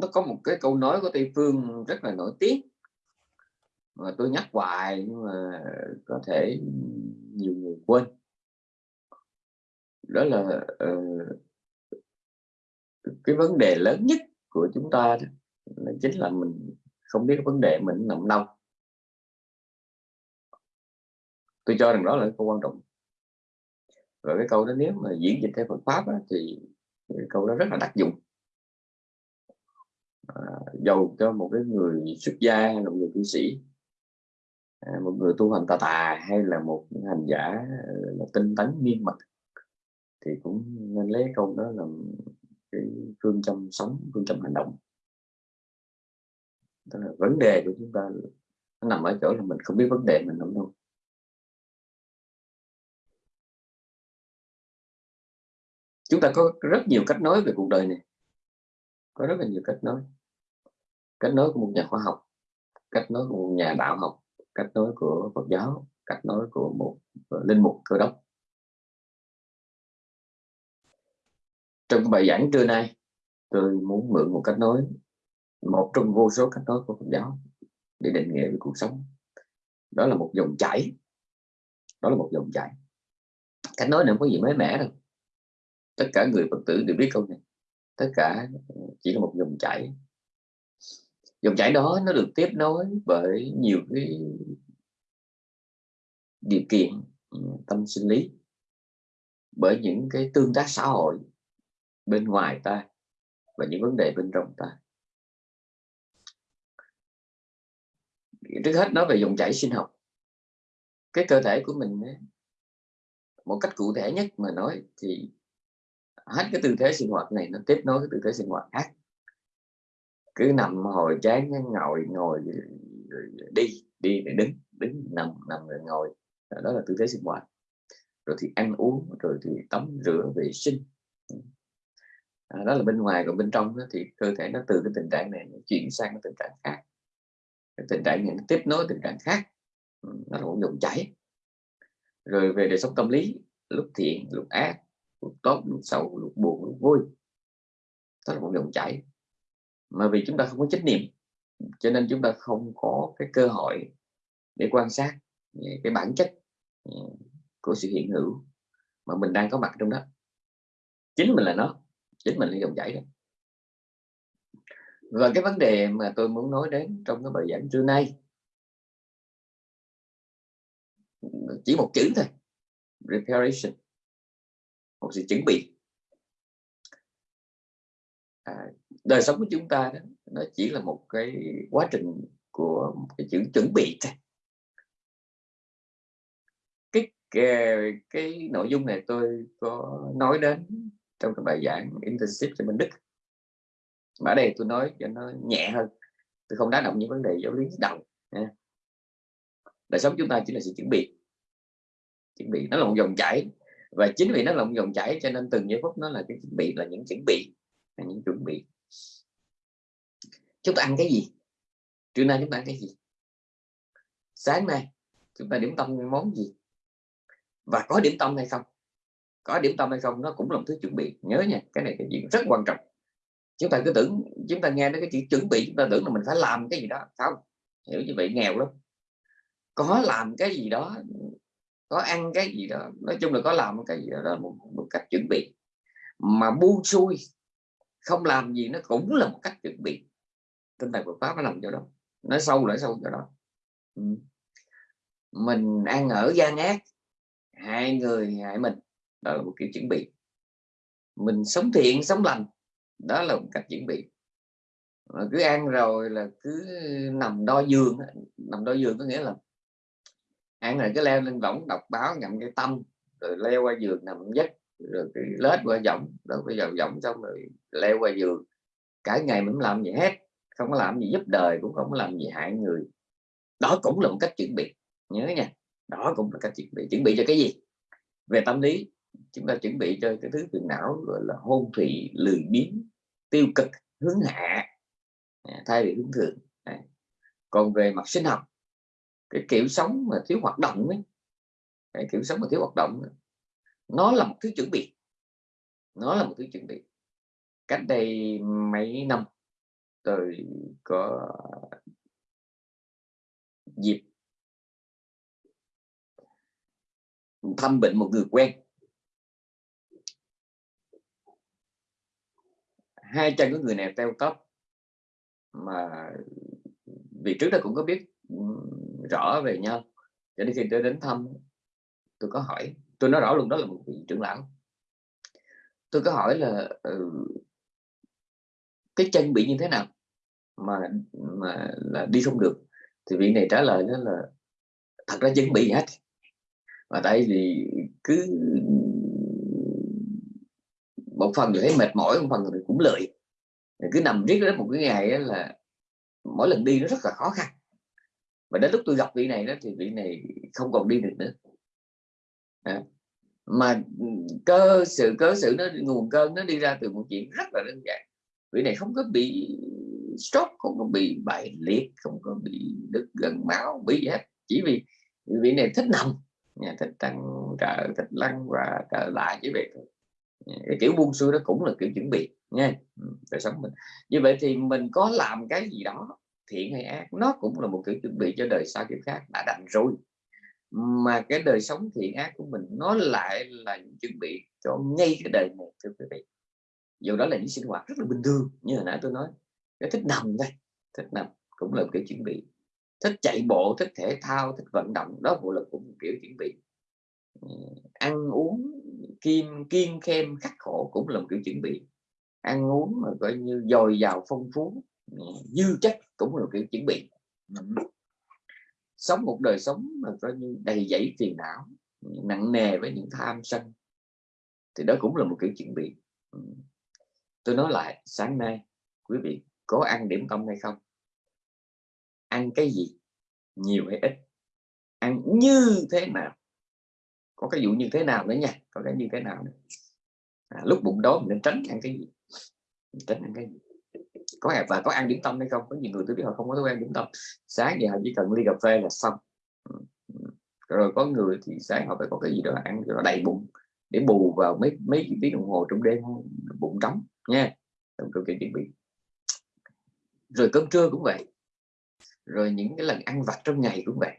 nó có một cái câu nói của tây phương rất là nổi tiếng. Mà tôi nhắc hoài nhưng mà có thể nhiều người quên. Đó là uh, cái vấn đề lớn nhất của chúng ta là chính là mình không biết vấn đề mình nằm đâu. Tôi cho rằng đó là câu quan trọng. Và cái câu đó nếu mà diễn dịch theo Phật pháp đó, thì cái câu đó rất là đặc dụng à, dầu cho một cái người xuất gia hay là một người tu sĩ à, một người tu hành tà tà hay là một hành giả à, là tinh tấn nghiêm mật thì cũng nên lấy câu đó làm cái phương châm sống phương châm hành động. Tức là vấn đề của chúng ta nó nằm ở chỗ là mình không biết vấn đề mình nằm đâu. Chúng ta có rất nhiều cách nói về cuộc đời này có rất là nhiều cách nói. Cách nói của một nhà khoa học, cách nói của một nhà đạo học, cách nói của Phật giáo, cách nói của một ờ, linh mục cơ đốc. Trong bài giảng trưa nay, tôi muốn mượn một cách nói, một trong vô số cách nói của Phật giáo để định nghĩa về cuộc sống. Đó là một dòng chảy. Đó là một dòng chảy. Cách nói này không có gì mới mẻ đâu. Tất cả người Phật tử đều biết câu này tất cả chỉ là một dòng chảy. Dòng chảy đó nó được tiếp nối bởi nhiều cái điều kiện ừ, tâm sinh lý. Bởi những cái tương tác xã hội bên ngoài ta và những vấn đề bên trong ta. Trước hết nói về dòng chảy sinh học. Cái cơ thể của mình ấy, một cách cụ thể nhất mà nói thì hết cái tư thế sinh hoạt này nó tiếp nối cái tư thế sinh hoạt khác. Cứ nằm hồi chán ngồi ngồi đi đi để đứng đứng nằm nằm rồi ngồi. Đó là tư thế sinh hoạt. Rồi thì ăn uống rồi thì tắm rửa vệ sinh. À, đó là bên ngoài còn bên trong đó thì cơ thể nó từ cái tình trạng này nó chuyển sang cái tình trạng khác. Cái tình trạng này nó tiếp nối tình trạng khác. Ừ, nó là một dòng chảy. Rồi về đời sống tâm lý lúc thiện lúc ác lúc tốt, lúc xấu, lúc buồn, lúc vui. Đó là một dòng chảy mà vì chúng ta không có trách nhiệm cho nên chúng ta không có cái cơ hội để quan sát cái bản chất ừ, của sự hiện hữu mà mình đang có mặt trong đó. Chính mình là nó, chính mình là dòng chảy đó. Và cái vấn đề mà tôi muốn nói đến trong cái bài giảng trưa nay, chỉ một chữ thôi. Preparation một sự chuẩn bị. À, đời sống của chúng ta đó nó chỉ là một cái quá trình của một cái chữ chuẩn bị thôi. Cái, cái cái nội dung này tôi có nói đến trong cái bài giảng internship cho Minh Đức. Mà ở đây tôi nói cho nó nhẹ hơn. Tôi không đá động những vấn đề giáo lý đầu đời sống chúng ta chỉ là sự chuẩn bị. Chuẩn bị nó là một dòng chảy và chính vì nó lộng dòng chảy cho nên từng giây phút nó là cái chuẩn bị, là những chuẩn bị, là những chuẩn bị. Chúng ta ăn cái gì? Trưa nay chúng ta ăn cái gì? Sáng nay chúng ta điểm tâm món gì? Và có điểm tâm hay không? Có điểm tâm hay không? Nó cũng là một thứ chuẩn bị. Nhớ nha, cái này cái chuyện rất quan trọng. Chúng ta cứ tưởng, chúng ta nghe đến cái chữ chuẩn bị, chúng ta tưởng là mình phải làm cái gì đó. Không, hiểu như vậy nghèo lắm. Có làm cái gì đó có ăn cái gì đó nói chung là có làm cái gì đó, đó một, một cách chuẩn bị. Mà buông xuôi không làm gì nó cũng là một cách chuẩn bị. Tinh thần Phật pháp nó nằm chỗ đó nó sâu lại sâu chỗ đó. Ừ. mình ăn ở gian ác hai người hại mình đó là một kiểu chuẩn bị. Mình sống thiện sống lành đó là một cách chuẩn bị. Mà cứ ăn rồi là cứ nằm đo giường nằm đo giường có nghĩa là ăn rồi cứ leo lên võng đọc báo ngậm cái tâm, rồi leo qua giường nằm giấc, rồi cái lết qua giọng rồi bây giờ giọng xong rồi leo qua giường. Cả ngày mình không làm gì hết, không có làm gì giúp đời, cũng không có làm gì hại người. Đó cũng là một cách chuẩn bị, nhớ nha. Đó cũng là cách chuẩn bị. Chuẩn bị cho cái gì? Về tâm lý, chúng ta chuẩn bị cho cái thứ phiền não, gọi là hôn thủy, lười biếng, tiêu cực, hướng hạ. À, thay vì hướng thượng. Còn về mặt sinh học cái kiểu sống mà thiếu hoạt động ấy cái kiểu sống mà thiếu hoạt động ấy, nó là một thứ chuẩn bị. Nó là một thứ chuẩn bị. Cách đây mấy năm tôi có dịp thăm bệnh một người quen. Hai chân của người này teo tóc mà vì trước đó cũng có biết rõ về nhau. Cho nên khi tôi đến thăm, tôi có hỏi, tôi nói rõ luôn, đó là một vị trưởng lão. Tôi có hỏi là ừ, cái chân bị như thế nào mà mà là đi không được? Thì vị này trả lời đó là, thật ra chân bị hết. Và tại vì cứ một phần thì thấy mệt mỏi, một phần thì cũng lười. Cứ nằm riết đó, một cái ngày là mỗi lần đi nó rất là khó khăn và đến lúc tôi gặp vị này đó thì vị này không còn đi được nữa. À, mà ừ, cơ sự cớ sự nó nguồn cơn nó đi ra từ một chuyện rất là đơn giản. Vị này không có bị stroke không có bị bại liệt không có bị đứt gần máu bị gì hết. Chỉ vì vị này thích nằm thích tăng trợ thích lăn và trở lại chỉ vậy thôi. Dạ, cái kiểu buông xuôi đó cũng là kiểu chuẩn bị nha ừ, đời sống mình. Như vậy thì mình có làm cái gì đó thiện hay ác, nó cũng là một kiểu chuẩn bị cho đời sau kiếp khác đã đành rồi. Mà cái đời sống thiện ác của mình, nó lại là những chuẩn bị cho ngay cái đời này, thưa quý vị. Dù đó là những sinh hoạt rất là bình thường, như hồi nãy tôi nói. Cái thích nằm đây thích nằm cũng là một kiểu chuẩn bị. Thích chạy bộ thích thể thao thích vận động, đó cũng là cũng một kiểu chuẩn bị. Ăn uống kim kiên khem khắc khổ cũng là một kiểu chuẩn bị. Ăn uống mà coi như dồi dào phong phú dư chất cũng là một kiểu chuẩn bị. Sống một đời sống mà coi như đầy dẫy phiền não nặng nề với những tham sân thì đó cũng là một kiểu chuẩn bị. Tôi nói lại sáng nay quý vị có ăn điểm tâm hay không? Ăn cái gì? Nhiều hay ít? Ăn như thế nào? Có cái dụ như thế nào nữa nha có cái như thế nào nữa. À, lúc bụng đói mình nên tránh ăn cái gì? Tránh ăn cái gì có hẹp và có ăn điểm tâm hay không? Có nhiều người tôi biết họ không có thói quen điểm tâm. Sáng giờ họ chỉ cần ly cà phê là xong. Ừ. Rồi có người thì sáng họ phải có cái gì đó ăn cho nó đầy bụng, để bù vào mấy mấy tiếng đồng hồ trong đêm bụng trống, nha. Trong câu chuyện chuẩn bị. Rồi cơm trưa cũng vậy. Rồi những cái lần ăn vặt trong ngày cũng vậy.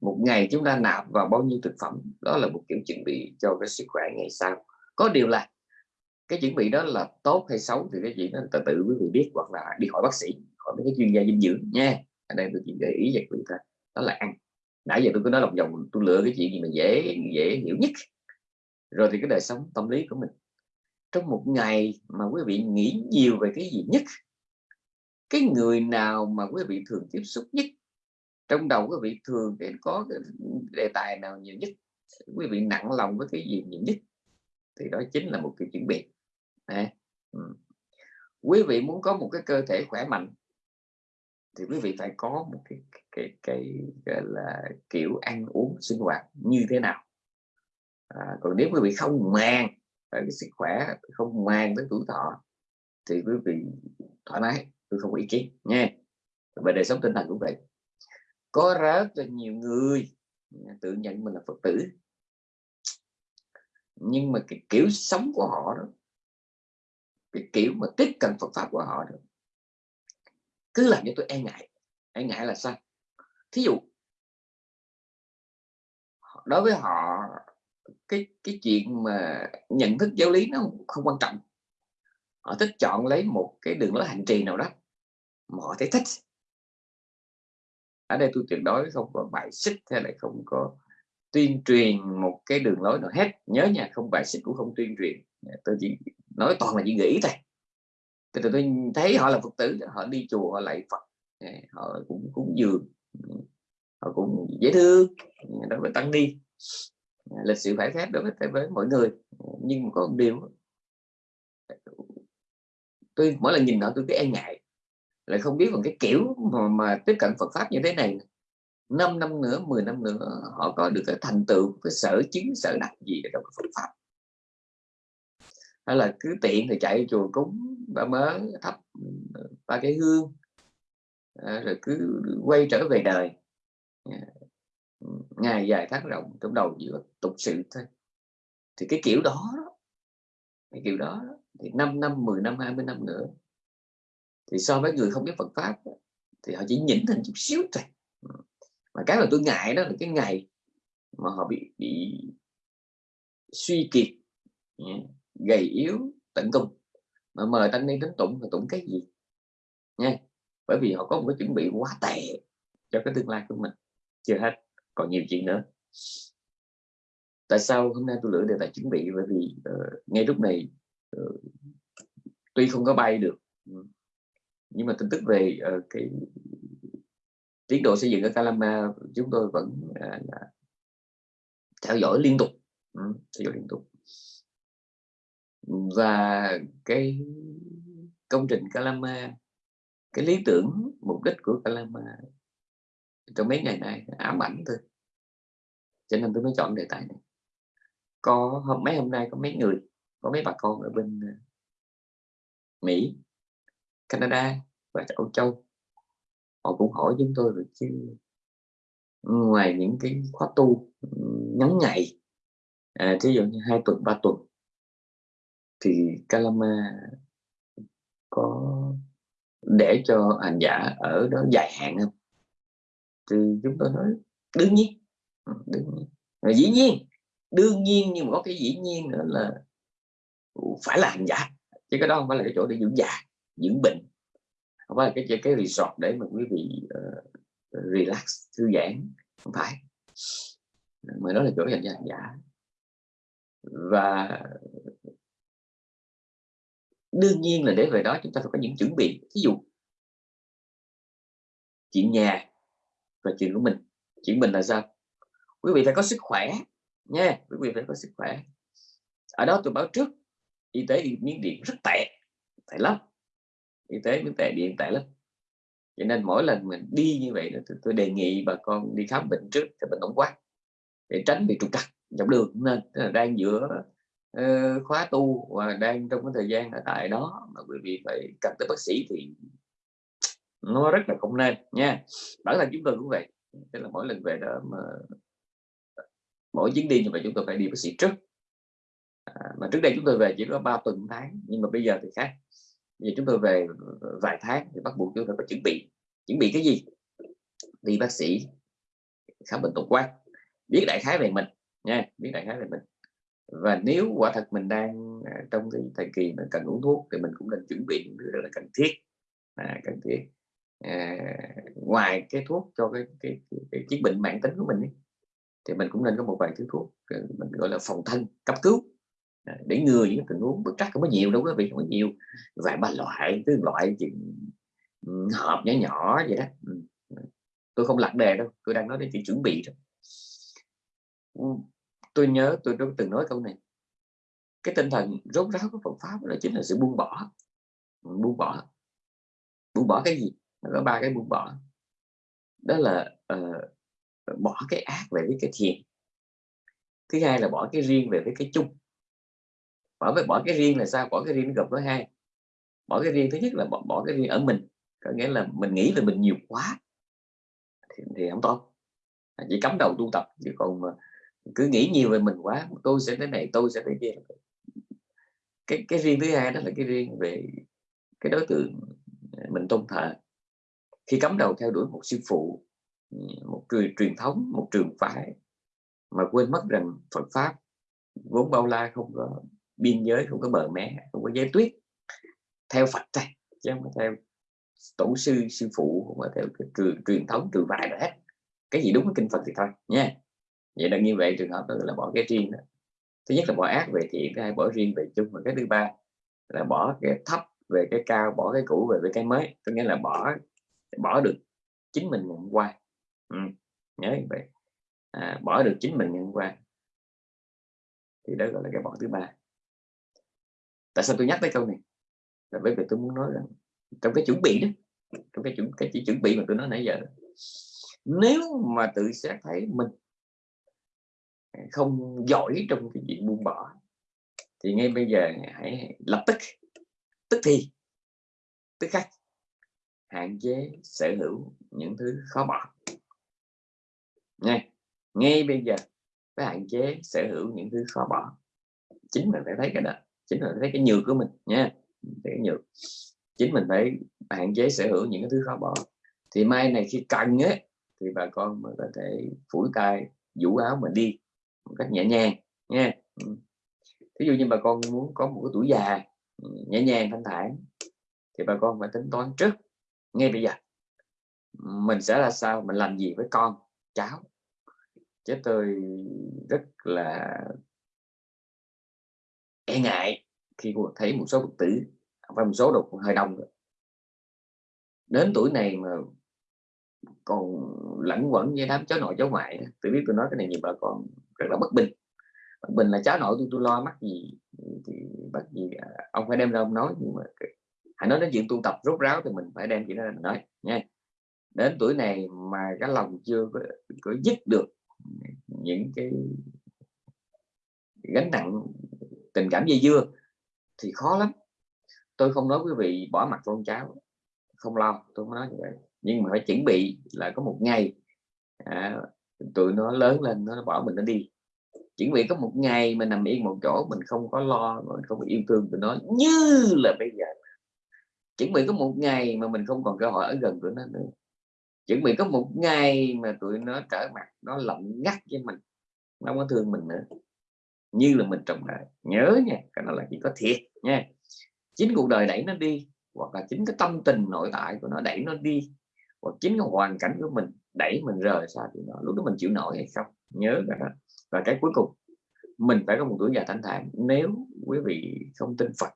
Một ngày chúng ta nạp vào bao nhiêu thực phẩm, đó là một kiểu chuẩn bị cho cái sức khỏe ngày sau. Có điều là cái chuẩn bị đó là tốt hay xấu thì cái chuyện đó tự tự quý vị biết, hoặc là đi hỏi bác sĩ, hỏi mấy cái chuyên gia dinh dưỡng nha. Ở đây tôi chỉ gợi ý cho quý vị thôi, đó là ăn. Nãy giờ tôi cứ nói lòng vòng, tôi lựa cái chuyện gì mà dễ dễ hiểu nhất. Rồi thì cái đời sống tâm lý của mình. Trong một ngày mà quý vị nghĩ nhiều về cái gì nhất, cái người nào mà quý vị thường tiếp xúc nhất, trong đầu quý vị thường để có cái đề tài nào nhiều nhất, quý vị nặng lòng với cái gì nhiều nhất, thì đó chính là một cái chuẩn bị. Đấy. ừ. quý vị muốn có một cái cơ thể khỏe mạnh thì quý vị phải có một cái cái cái, gọi là kiểu ăn uống sinh hoạt như thế nào à, còn nếu quý vị không màng cái sức khỏe không màng tới tuổi thọ thì quý vị thoải mái tôi không có ý kiến nha về đời sống tinh thần cũng vậy có rất là nhiều người à, tự nhận mình là phật tử nhưng mà cái kiểu sống của họ đó cái kiểu mà tiếp cận Phật pháp của họ được, cứ làm cho tôi e ngại. E ngại là sao? Thí dụ đối với họ cái cái chuyện mà nhận thức giáo lý nó không quan trọng. Họ thích chọn lấy một cái đường lối hành trì nào đó mà họ thấy thích. Ở đây tôi tuyệt đối không có bài xích hay là không có tuyên truyền một cái đường lối nào hết. Nhớ nhà không bài xích cũng không tuyên truyền. Tôi chỉ nói toàn là chỉ nghĩ thôi. Từ tôi thấy họ là phật tử họ đi chùa họ lại phật. Họ cũng cũng dường. Họ cũng dễ thương. Đối với tăng đi, lịch sự phải phép đối với với mọi người. Nhưng mà có một điều tôi mỗi lần nhìn họ tôi cứ e ngại. Lại không biết còn cái kiểu mà, mà tiếp cận Phật pháp như thế này 5 năm nữa 10 năm nữa họ có được cái thành tựu cái sở chứng sở đặc gì ở trong Phật pháp hay là cứ tiện thì chạy chùa cúng ba mớ thắp ừ, ba cái hương à, ờ, rồi cứ quay trở về đời. À, ngày dài tháng rộng trong đầu chỉ có tục sự thôi. Thì cái kiểu đó cái kiểu đó thì 5 năm 10 năm 20 năm nữa. Thì so với người không biết Phật pháp thì họ chỉ nhỉnh thành chút xíu thôi. Ừ. Mà cái mà tôi ngại đó là cái ngày mà họ bị bị suy kiệt. Dạ gầy yếu tận cùng. Mà mời tăng ni đến tụng thì tụng cái gì? Nha bởi vì họ có một cái chuẩn bị quá tệ cho cái tương lai của mình. Chưa hết còn nhiều chuyện nữa. Tại sao hôm nay tôi lựa đề tài chuẩn bị? Bởi vì uh, ngay lúc này uh, tuy không có bay được ừ, nhưng mà tin tức về uh, cái tiến độ xây dựng ở Calama chúng tôi vẫn uh, là theo dõi liên tục ừ, theo dõi liên tục và cái công trình Calama cái lý tưởng mục đích của Calama trong mấy ngày nay ám ảnh thôi. Cho nên tôi mới chọn đề tài này. Có hôm mấy hôm nay có mấy người có mấy bà con ở bên ờ, Mỹ Canada và Âu Châu. Họ cũng hỏi chúng tôi rồi chứ ngoài những cái khóa tu ngắn ngày à, thí dụ như hai tuần ba tuần thì Kalama có để cho hành giả ở đó dài hạn không? Thì chúng tôi nói đương nhiên. Ừ, đương nhiên. Và dĩ nhiên đương nhiên nhưng mà có cái dĩ nhiên nữa là phải là hành giả. Chứ cái đó không phải là cái chỗ để dưỡng già dưỡng bệnh. Không phải là cái cái resort để mà quý vị uh, relax thư giãn. Không phải. Mà nó là chỗ dành cho hành giả. Và đương nhiên là để về đó chúng ta phải có những chuẩn bị. Ví dụ chuyện nhà và chuyện của mình. Chuyện mình là sao? Quý vị phải có sức khỏe nha quý vị phải có sức khỏe. Ở đó tôi báo trước y tế miếng điện rất tệ tệ lắm. Y tế miếng tệ điện tệ lắm. Cho nên mỗi lần mình đi như vậy tôi, tôi đề nghị bà con đi khám bệnh trước cho bệnh tổng quát để tránh bị trục trặc dọc đường. Nên đang giữa uh, khóa tu và đang trong cái thời gian ở tại đó mà quý vị phải cần tới bác sĩ thì nó rất là không nên nha. Bản thân chúng tôi cũng vậy tức là mỗi lần về đó mà mỗi chuyến đi như vậy chúng tôi phải đi bác sĩ trước. À, mà trước đây chúng tôi về chỉ có 3 tuần tháng nhưng mà bây giờ thì khác. Giờ chúng tôi về vài tháng thì bắt buộc chúng tôi phải chuẩn bị. Chuẩn bị cái gì? Đi bác sĩ khám bệnh tổng quát biết đại khái về mình nha biết đại khái về mình và nếu quả thật mình đang à, trong cái thời kỳ mà cần uống thuốc thì mình cũng nên chuẩn bị những thứ rất là cần thiết. À, cần thiết. À, ngoài cái thuốc cho cái cái, cái, cái chứng bệnh mạng tính của mình ấy, thì mình cũng nên có một vài thứ thuốc à, mình gọi là phòng thân cấp cứu. À, để ngừa những tình huống bất trắc không có nhiều đâu quý vị không có nhiều. Vài ba loại cứ loại chuyện hộp nhỏ nhỏ vậy đó. À, tôi không lặt đề đâu tôi đang nói đến chuyện chuẩn bị thôi tôi nhớ tôi đã từng nói câu này. Cái tinh thần rốt ráo của Phật pháp đó chính là sự buông bỏ. Buông bỏ. Buông bỏ cái gì? Nó có ba cái buông bỏ. Đó là uh, bỏ cái ác về với cái thiện. Thứ hai là bỏ cái riêng về với cái chung. Bỏ với bỏ cái riêng là sao? Bỏ cái riêng gặp với hai. Bỏ cái riêng thứ nhất là bỏ, bỏ cái riêng ở mình. Có nghĩa là mình nghĩ về mình nhiều quá thì, thì không tốt. Chỉ cấm đầu tu tập chứ còn cứ nghĩ nhiều về mình quá tôi sẽ thế này tôi sẽ thế kia. Cái cái riêng thứ hai đó là cái riêng về cái đối tượng à, mình tôn thờ. Khi cấm đầu theo đuổi một sư phụ một truyền truyền thống một trường phái mà quên mất rằng Phật pháp vốn bao la không có biên giới không có bờ mé không có giới tuyết theo Phật này chứ không theo tổ sư sư phụ không có theo cái truyền, truyền thống trường phái hết. Cái gì đúng với kinh Phật thì thôi nha vậy là như vậy trường hợp đó là bỏ cái riêng đó. thứ nhất là bỏ ác về thiện thứ hai bỏ riêng về chung. Và cái thứ ba là bỏ cái thấp về cái cao bỏ cái cũ về với cái mới. Có nghĩa là bỏ bỏ được chính mình ngày hôm qua. Ừ. nhớ như vậy. À, bỏ được chính mình ngày hôm qua. Thì đó gọi là cái bỏ thứ ba. Tại sao tôi nhắc tới câu này? Là bởi vì tôi muốn nói rằng trong cái chuẩn bị đó trong cái chuẩn cái chỉ chuẩn bị mà tôi nói nãy giờ nếu mà tự xét thấy mình không giỏi trong cái chuyện buông bỏ. Thì ngay bây giờ hãy lập tức tức thì, tức khắc, hạn chế sở hữu những thứ khó bỏ. Nha, ngay bây giờ phải hạn chế sở hữu những thứ khó bỏ. Chính mình phải thấy cái đó, chính là thấy cái nhược của mình, nha cái nhược. Chính mình phải hạn chế sở hữu những cái thứ khó bỏ. Thì mai này khi cần ấy thì bà con mới có thể phủi tay, vũ áo mà đi một cách nhẹ nhàng nha ví ừ. dụ như bà con muốn có một cái tuổi già ừ, nhẹ nhàng, thanh thản, thì bà con phải tính toán trước, ngay bây giờ. Mình sẽ là sao, mình làm gì với con, cháu? Chứ tôi rất là e ngại khi thấy một số phật tử và một số độc hơi đông rồi. đến tuổi này mà còn lẫn quẩn với đám cháu nội, cháu ngoại tôi biết tôi nói cái này nhiều bà con rất là bất bình. Bất bình là cháu nội tôi tôi lo mắc gì thì bắt gì à, ông phải đem ra ông nói. Nhưng mà hãy nói đến chuyện tu tập rốt ráo thì mình phải đem chuyện đó mình nói nha. Đến tuổi này mà cái lòng chưa có, có dứt được những cái gánh nặng tình cảm dây dưa thì khó lắm. Tôi không nói quý vị bỏ mặt con cháu không lo tôi không nói như vậy. Nhưng mà phải chuẩn bị là có một ngày à, tụi nó lớn lên, nó bỏ mình nó đi. Chuẩn bị có một ngày mình nằm yên một chỗ, mình không có lo, mình không yêu thương tụi nó như là bây giờ. Chuẩn bị có một ngày mà mình không còn cơ hội ở gần tụi nó nữa. Chuẩn bị có một ngày mà tụi nó trở mặt, nó lạnh ngắt với mình, nó không có thương mình nữa. Như là mình trong đời nhớ nha, cái đó là chỉ có thiệt nha. Chính cuộc đời đẩy nó đi, hoặc là chính cái tâm tình nội tại của nó đẩy nó đi, hoặc chính cái hoàn cảnh của mình đẩy mình rời xa thì nó lúc đó mình chịu nổi hay không, nhớ cái đó. Và cái cuối cùng, mình phải có một tuổi già thanh thản. Nếu quý vị không tin Phật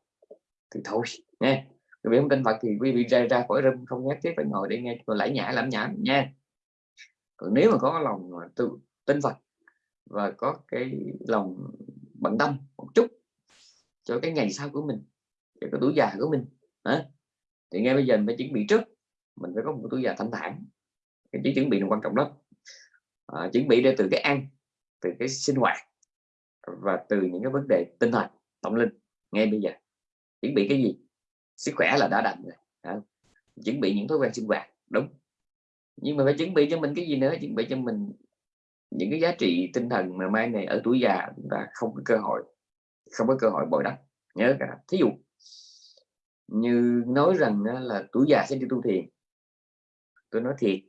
thì thôi nha quý vị không tin Phật thì quý vị ra ra khỏi râm không nhất thiết phải ngồi để nghe. Lãi nhã lãm nhảm nha còn nếu mà có lòng mà tin Phật và có cái lòng bận tâm một chút cho cái ngày sau của mình, cho cái tuổi già của mình, hả? thì ngay bây giờ mình phải chuẩn bị trước. Mình phải có một tuổi già thanh thản cái trí chuẩn bị là quan trọng lắm. À, chuẩn bị để từ cái ăn từ cái sinh hoạt và từ những cái vấn đề tinh thần tâm linh ngay bây giờ. Chuẩn bị cái gì? Sức khỏe là đã đành rồi à, chuẩn bị những thói quen sinh hoạt đúng. Nhưng mà phải chuẩn bị cho mình cái gì nữa? Chuẩn bị cho mình những cái giá trị tinh thần mà mai này ở tuổi già chúng ta không có cơ hội không có cơ hội bồi đắp nhớ cả thí dụ như nói rằng là tuổi già sẽ đi tu thiền. Tôi nói thiệt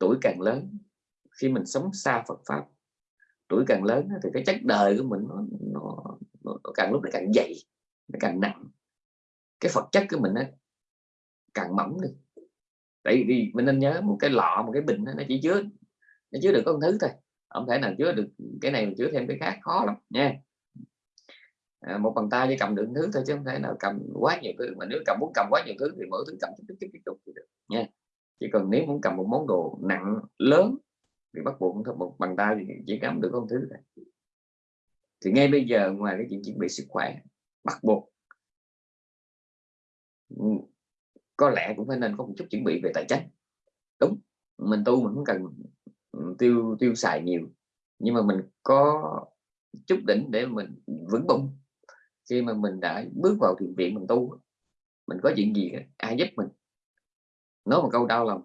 tuổi càng lớn khi mình sống xa Phật pháp tuổi càng lớn thì cái chất đời của mình nó, nó, nó, nó càng lúc nó càng dày nó càng nặng cái Phật chất của mình nó càng mỏng đi tại vì mình nên nhớ một cái lọ một cái bình nó chỉ chứa nó chứa được con thứ thôi không thể nào chứa được cái này mình chứa thêm cái khác khó lắm nha à, một bàn tay chỉ cầm được thứ thôi chứ không thể nào cầm quá nhiều thứ mà nếu cầm muốn cầm quá nhiều thứ thì mỗi thứ cầm chút chút chút chút thì được nha chỉ cần nếu muốn cầm một món đồ nặng, lớn, thì bắt buộc thôi, một bàn tay thì chỉ cầm được con thứ này. Thì ngay bây giờ ngoài cái chuyện chuẩn bị sức khỏe, bắt buộc ừ, có lẽ cũng phải nên có một chút chuẩn bị về tài chính. Đúng, mình tu mình không cần ừ, tiêu tiêu xài nhiều, nhưng mà mình có chút đỉnh để mình vững bụng. Khi mà mình đã bước vào thiền viện mình tu, mình có chuyện gì ai giúp mình? Nói một câu đau lòng.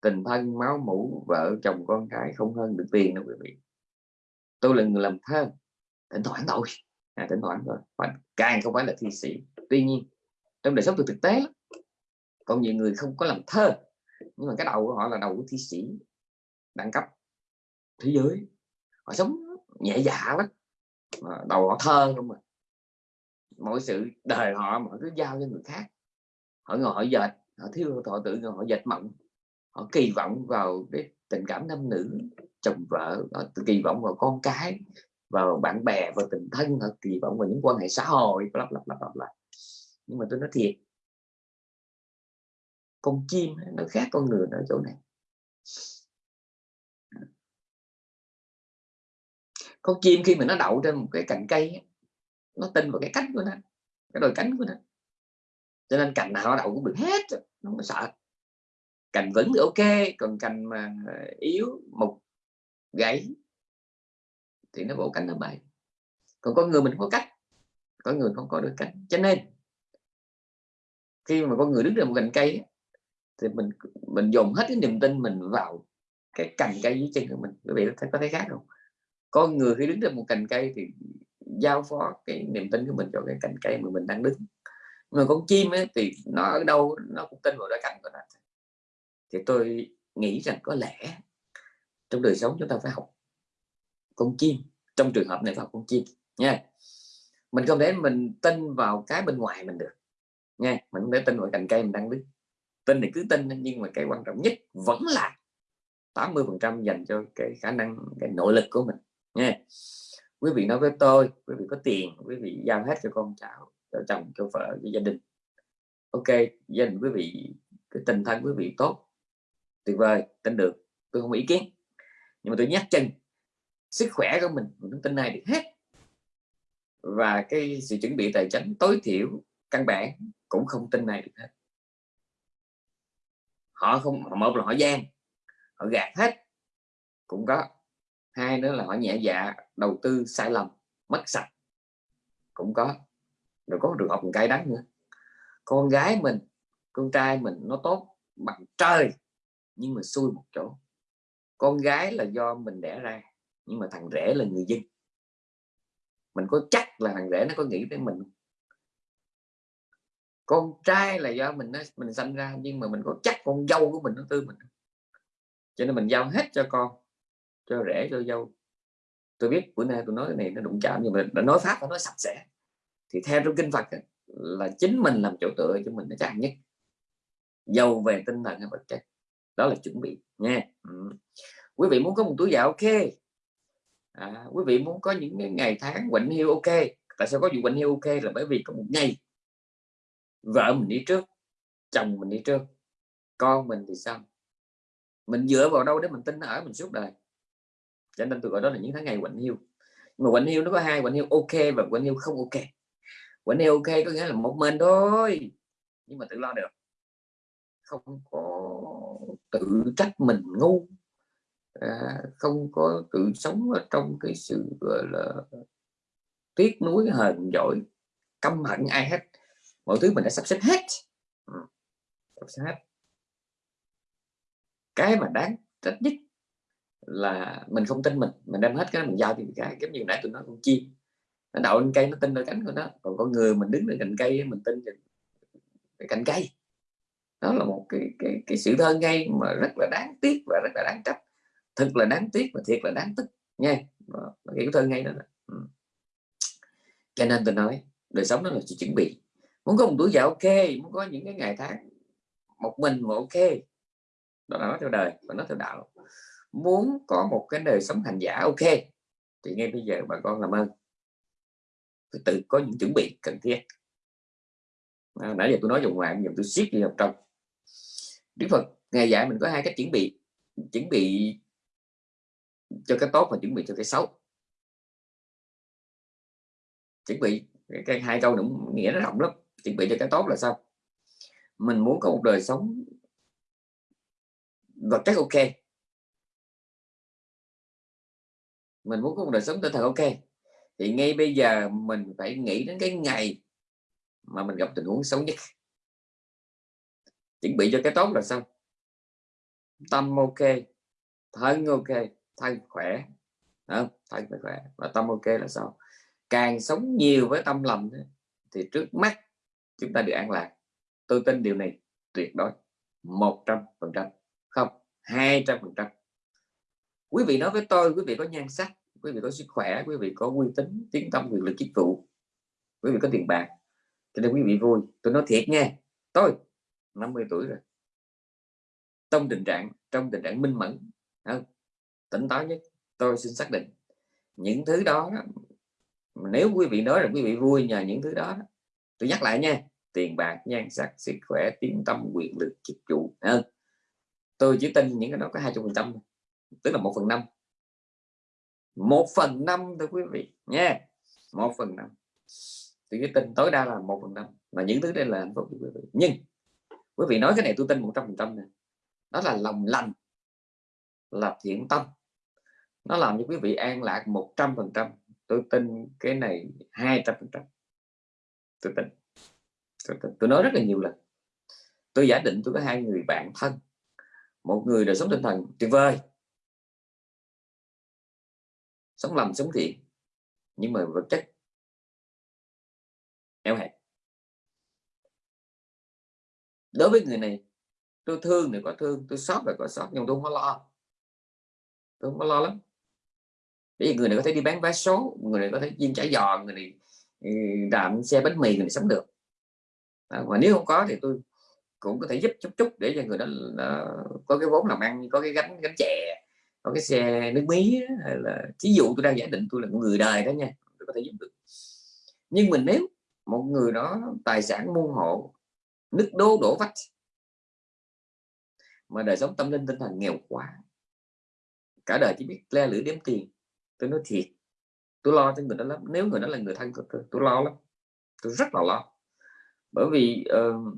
Tình thân máu mủ vợ chồng con cái không hơn được tiền đâu quý vị. Tôi là người làm thơ. Thỉnh thoảng thôi. À, thỉnh thoảng thôi. Và càng không phải là thi sĩ. Tuy nhiên trong đời sống từ thực tế còn nhiều người không có làm thơ. Nhưng mà cái đầu của họ là đầu của thi sĩ đẳng cấp thế giới. Họ sống nhẹ dạ lắm. Đầu họ thơ không mà. Mọi sự đời họ mọi thứ giao cho người khác. Họ ngồi họ dệt họ thiếu, họ tự họ dệt mộng. Họ kỳ vọng vào cái tình cảm nam nữ, chồng vợ, họ kỳ vọng vào con cái, vào bạn bè, vào tình thân, họ kỳ vọng vào những quan hệ xã hội lặp lặp lặp lặp lại nhưng mà tôi nói thiệt, con chim nó khác con người ở chỗ này. Con chim khi mà nó đậu trên một cái cành cây nó tin vào cái cánh của nó, cái đôi cánh của nó cho nên cành nào nó đậu cũng được hết nó không sợ. Cành vững thì ok, còn cành mà yếu, mục, gãy thì nó bộ cánh nó bay còn con người mình có cách có người không có được cánh cho nên, khi mà con người đứng trên một cành cây thì mình mình dùng hết cái niềm tin mình vào cái cành cây dưới chân của mình. Quý vị có thấy khác không? Con người khi đứng trên một cành cây thì giao phó cái niềm tin của mình cho cái cành cây mà mình đang đứng mà con chim ấy, thì nó ở đâu nó cũng tin vào đôi cánh của nó. Thì tôi nghĩ rằng có lẽ trong đời sống chúng ta phải học con chim trong trường hợp này phải học con chim nha. Mình không thể mình tin vào cái bên ngoài mình được nha. Mình không thể tin vào cành cây mình đang đứng tin thì cứ tin nhưng mà cái quan trọng nhất vẫn là 80 phần trăm dành cho cái khả năng cái nội lực của mình nha. Quý vị nói với tôi quý vị có tiền quý vị giao hết cho con cháu chồng cho vợ cho gia đình. Ok, gia đình quý vị, cái tình thân quý vị tốt, tuyệt vời, tin được. Tôi không ý kiến. Nhưng mà tôi nhắc chân, sức khỏe của mình mình tin này được hết. Và cái sự chuẩn bị tài chính tối thiểu, căn bản, cũng không tin này được hết. Họ không, một là họ gian, họ gạt hết. Cũng có. Hai nữa là họ nhẹ dạ đầu tư sai lầm, mất sạch. Cũng có rồi có trường hợp cay đắng nữa con gái mình, con trai mình nó tốt bằng trời, nhưng mà xui một chỗ. Con gái là do mình đẻ ra, nhưng mà thằng rể là người dân. Mình có chắc là thằng rể nó có nghĩ tới mình con trai là do mình nó, mình sinh ra, nhưng mà mình có chắc con dâu của mình nó tư mình cho nên mình giao hết cho con, cho rể, cho dâu. Tôi biết bữa nay tôi nói cái này nó đụng chạm, nhưng mà đã nói pháp, nó nói sạch sẽ thì theo trong kinh Phật là chính mình làm chỗ tựa cho mình nó chặt nhất. Giàu về tinh thần hay vật chất. Đó là chuẩn bị nha ừ. quý vị muốn có một túi gạo ok. À, quý vị muốn có những ngày tháng quạnh hiu ok. Tại sao có vụ quạnh hiu ok? Là bởi vì có một ngày vợ mình đi trước chồng mình đi trước con mình thì sao mình dựa vào đâu để mình tin ở mình suốt đời? Cho nên tôi gọi đó là những tháng ngày quạnh hiu mà quạnh hiu nó có hai quạnh hiu ok và quạnh hiu không ok quạnh hiu ok có nghĩa là một mình thôi. Nhưng mà tự lo được. Không có tự trách mình ngu. À, không có tự sống ở trong cái sự gọi là tiếc nuối hờn dỗi căm hận ai hết. Mọi thứ mình đã sắp xếp hết. Ừ. sắp xếp hết. Cái mà đáng trách nhất là mình không tin mình. Mình đem hết cái mình giao thì cái giống như nãy tôi nói con chim nó đậu lên cây, nó tin vào cánh của nó. Còn con người mình đứng lên cành cây, mình tin cái cành cây. Đó là một cái cái cái sự thơ ngay mà rất là đáng tiếc và rất là đáng trách. Thật là đáng tiếc và thiệt là đáng tức, nha. Cái thơ ngay đó. Ừ. cho nên tôi nói, đời sống đó là sự chuẩn bị. Muốn có một tuổi già ok, muốn có những cái ngày tháng một mình mà ok. Đó là nói theo đời và nói theo đạo. Muốn có một cái đời sống hành giả ok, thì ngay bây giờ bà con làm ơn phải tự có những chuẩn bị cần thiết. À, nãy giờ tôi nói dùng ngoài giờ tôi siết đi vào trong. Đức Phật ngày dạy mình có hai cách chuẩn bị. Chuẩn bị cho cái tốt và chuẩn bị cho cái xấu. Chuẩn bị cái hai câu nữa nghĩa nó rộng lắm. Chuẩn bị cho cái tốt là sao? Mình muốn có một đời sống vật chất ok. Mình muốn có một đời sống tinh thần ok thì ngay bây giờ mình phải nghĩ đến cái ngày mà mình gặp tình huống xấu nhất. Chuẩn bị cho cái tốt là sao tâm ok, thân ok, thân khỏe không? thân phải khỏe và tâm ok là sao càng sống nhiều với tâm lầm thì trước mắt chúng ta được an lạc. Tôi tin điều này tuyệt đối, một trăm phần trăm. Không, hai trăm phần trăm. Quý vị nói với tôi, quý vị có nhan sắc quý vị có sức khỏe, quý vị có uy tín, tiếng tâm quyền lực chức vụ quý vị có tiền bạc, cho nên quý vị vui. Tôi nói thiệt nha tôi 50 tuổi rồi. Trong tình trạng, trong tình trạng minh mẫn không? tỉnh táo nhất, tôi xin xác định. Những thứ đó, nếu quý vị nói là quý vị vui nhờ những thứ đó, tôi nhắc lại nha. Tiền bạc, nhan sắc, sức khỏe, tiếng tâm quyền lực chức vụ hơn tôi chỉ tin những cái đó có hai phần trăm tức là một phần năm một phần năm thôi quý vị nha một phần năm. Thì cái tin tối đa là một phần năm. Mà những thứ đây là hạnh phúc quý vị. Nhưng quý vị nói cái này tôi tin một trăm phần trăm này đó là lòng lành. Là thiện tâm. Nó làm cho quý vị an lạc một trăm phần trăm. Tôi tin cái này hai trăm phần trăm. Tôi tin. Tôi, tin. tôi nói rất là nhiều lần. Tôi giả định tôi có hai người bạn thân. Một người đời sống tinh thần tuyệt vời sống lầm sống thiện. Nhưng mà vật chất eo hẹp. Đối với người này tôi thương thì có thương tôi sót là có sót nhưng tôi không có lo. Tôi không có lo lắm. Bởi vì người này có thể đi bán vé số người này có thể chiên chả giò người này ừ, làm xe bánh mì người này sống được. À, mà nếu không có thì tôi cũng có thể giúp chút chút để cho người đó có cái vốn làm ăn có cái gánh gánh chè có cái xe nước mía hay là ví dụ tôi đang giả định tôi là người đời đó nha tôi có thể giúp được. Nhưng mình nếu một người đó tài sản muôn hộ nứt đố đổ vách mà đời sống tâm linh tinh thần nghèo quá cả đời chỉ biết le lưỡi đếm tiền tôi nói thiệt tôi lo cho người đó lắm nếu người đó là người thân của tôi tôi lo lắm tôi rất là lo. Bởi vì uh,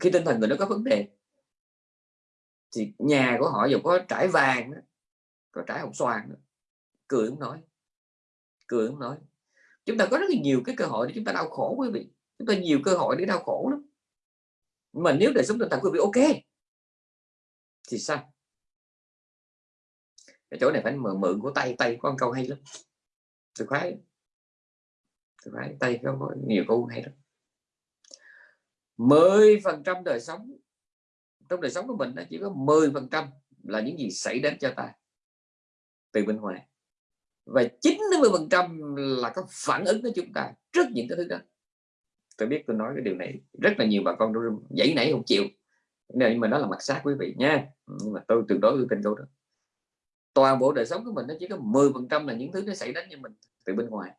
khi tinh thần người đó có vấn đề thì nhà của họ dù có trải vàng có trái hồng xoàn cười không nói. Cười không nói. Chúng ta có rất là nhiều cái cơ hội để chúng ta đau khổ, quý vị. Chúng ta nhiều cơ hội để đau khổ lắm. Mà nếu đời sống tinh thần quý vị ok, thì sao? Cái chỗ này phải mượn mượn của tay tay có câu hay lắm. Tôi khoái tôi khoái, tay có nhiều câu hay lắm. Mười phần trăm đời sống, trong đời sống của mình chỉ có 10 phần trăm là những gì xảy đến cho ta từ bên ngoài. Và 90 phần trăm là có phản ứng của chúng ta trước những cái thứ đó. Tôi biết tôi nói cái điều này rất là nhiều bà con dãy nảy không chịu. Nhưng mà đó là mặt sát quý vị nha. Nhưng mà tôi tuyệt đối tôi tin câu đó. Toàn bộ đời sống của mình nó chỉ có 10 phần trăm là những thứ nó xảy đến cho mình từ bên ngoài.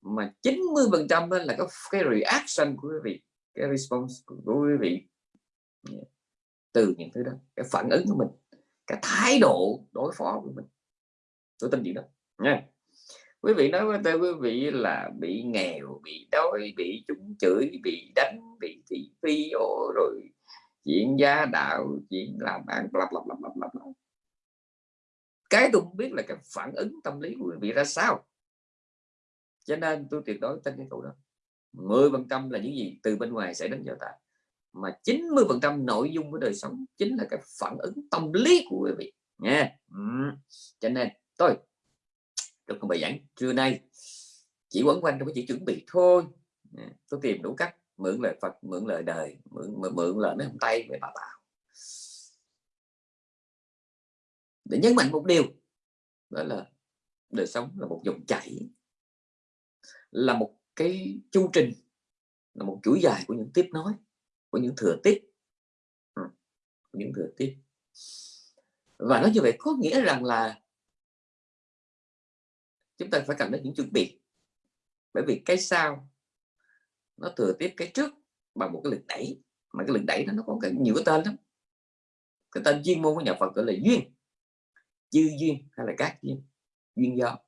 Mà 90 phần trăm là có cái reaction của quý vị, cái response của quý vị từ những thứ đó, cái phản ứng của mình, cái thái độ đối phó của mình tôi tin gì đó. Nha. Quý vị nói với tôi, quý vị là bị nghèo, bị đói, bị chúng chửi, bị đánh, bị thị phi rồi chuyện gia đạo, chuyện làm ăn, bla bla bla bla bla cái tôi không biết là cái phản ứng tâm lý của quý vị ra sao. Cho nên tôi tuyệt đối tin cái câu đó. 10 phần trăm là những gì từ bên ngoài sẽ đến cho ta. Mà 90 phần trăm nội dung của đời sống chính là cái phản ứng tâm lý của quý vị. Nha. Ừ. cho nên tôi. Trong bài giảng trưa nay chỉ quấn quanh trong cái chữ chuẩn bị thôi. À, tôi tìm đủ cách mượn lời Phật mượn lời đời mượn mượn, mượn lời mấy ông tay về bà Bảo. Để nhấn mạnh một điều đó là đời sống là một dòng chảy là một cái chu trình là một chuỗi dài của những tiếp nói của những thừa tiếp. Ừ, những thừa tiếp. Và nói như vậy có nghĩa rằng là chúng ta phải cần đến những chuẩn bị. Bởi vì cái sau nó thừa tiếp cái trước bằng một cái lực đẩy. Mà cái lực đẩy đó nó có cái nhiều cái tên lắm. Cái tên chuyên môn của nhà Phật gọi là duyên. Chư duyên hay là các duyên. Duyên do.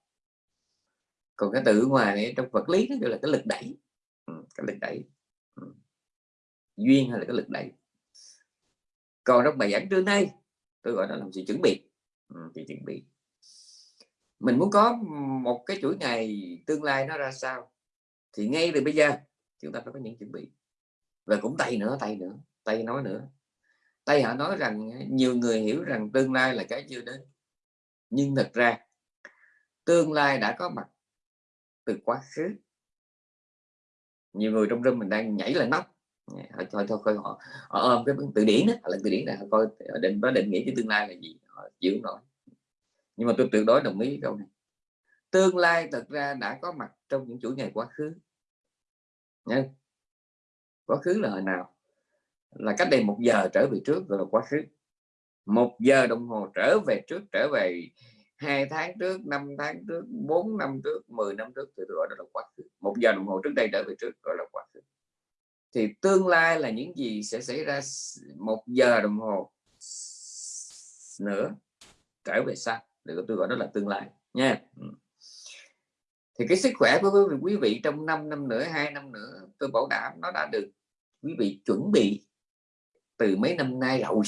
Còn cái từ ngoài này trong vật lý nó gọi là cái lực đẩy. Ừ, cái lực đẩy. Ừ. duyên hay là cái lực đẩy. Còn trong bài giảng trưa nay tôi gọi nó là sự chuẩn bị. Ừ, thì chuẩn bị mình muốn có một cái chuỗi ngày tương lai nó ra sao? Thì ngay từ bây giờ chúng ta phải có những chuẩn bị. Và cũng tay nữa tay nữa tay nói nữa. Tay họ nói rằng nhiều người hiểu rằng tương lai là cái chưa đến. Nhưng thật ra tương lai đã có mặt từ quá khứ. Nhiều người trong rừng mình đang nhảy lên nóc. Thôi thôi thôi họ, họ ôm cái từ điển đó là từ điển này họ coi định có định nghĩa cái tương lai là gì họ chịu nổi nhưng mà tôi tuyệt đối đồng ý câu này. Tương lai thật ra đã có mặt trong những chuỗi ngày quá khứ. Nha. quá khứ là hồi nào? Là cách đây một giờ trở về trước gọi là quá khứ. Một giờ đồng hồ trở về trước, trở về hai tháng trước, năm tháng trước, bốn năm trước 10 năm trước thì gọi đó là quá khứ. Một giờ đồng hồ trước đây trở về trước gọi là quá khứ. Thì tương lai là những gì sẽ xảy ra một giờ đồng hồ nữa, trở về sau được tôi gọi đó là tương lai nha. Ừ. Thì cái sức khỏe của quý vị trong 5 năm nữa hai năm nữa tôi bảo đảm nó đã được quý vị chuẩn bị từ mấy năm nay rồi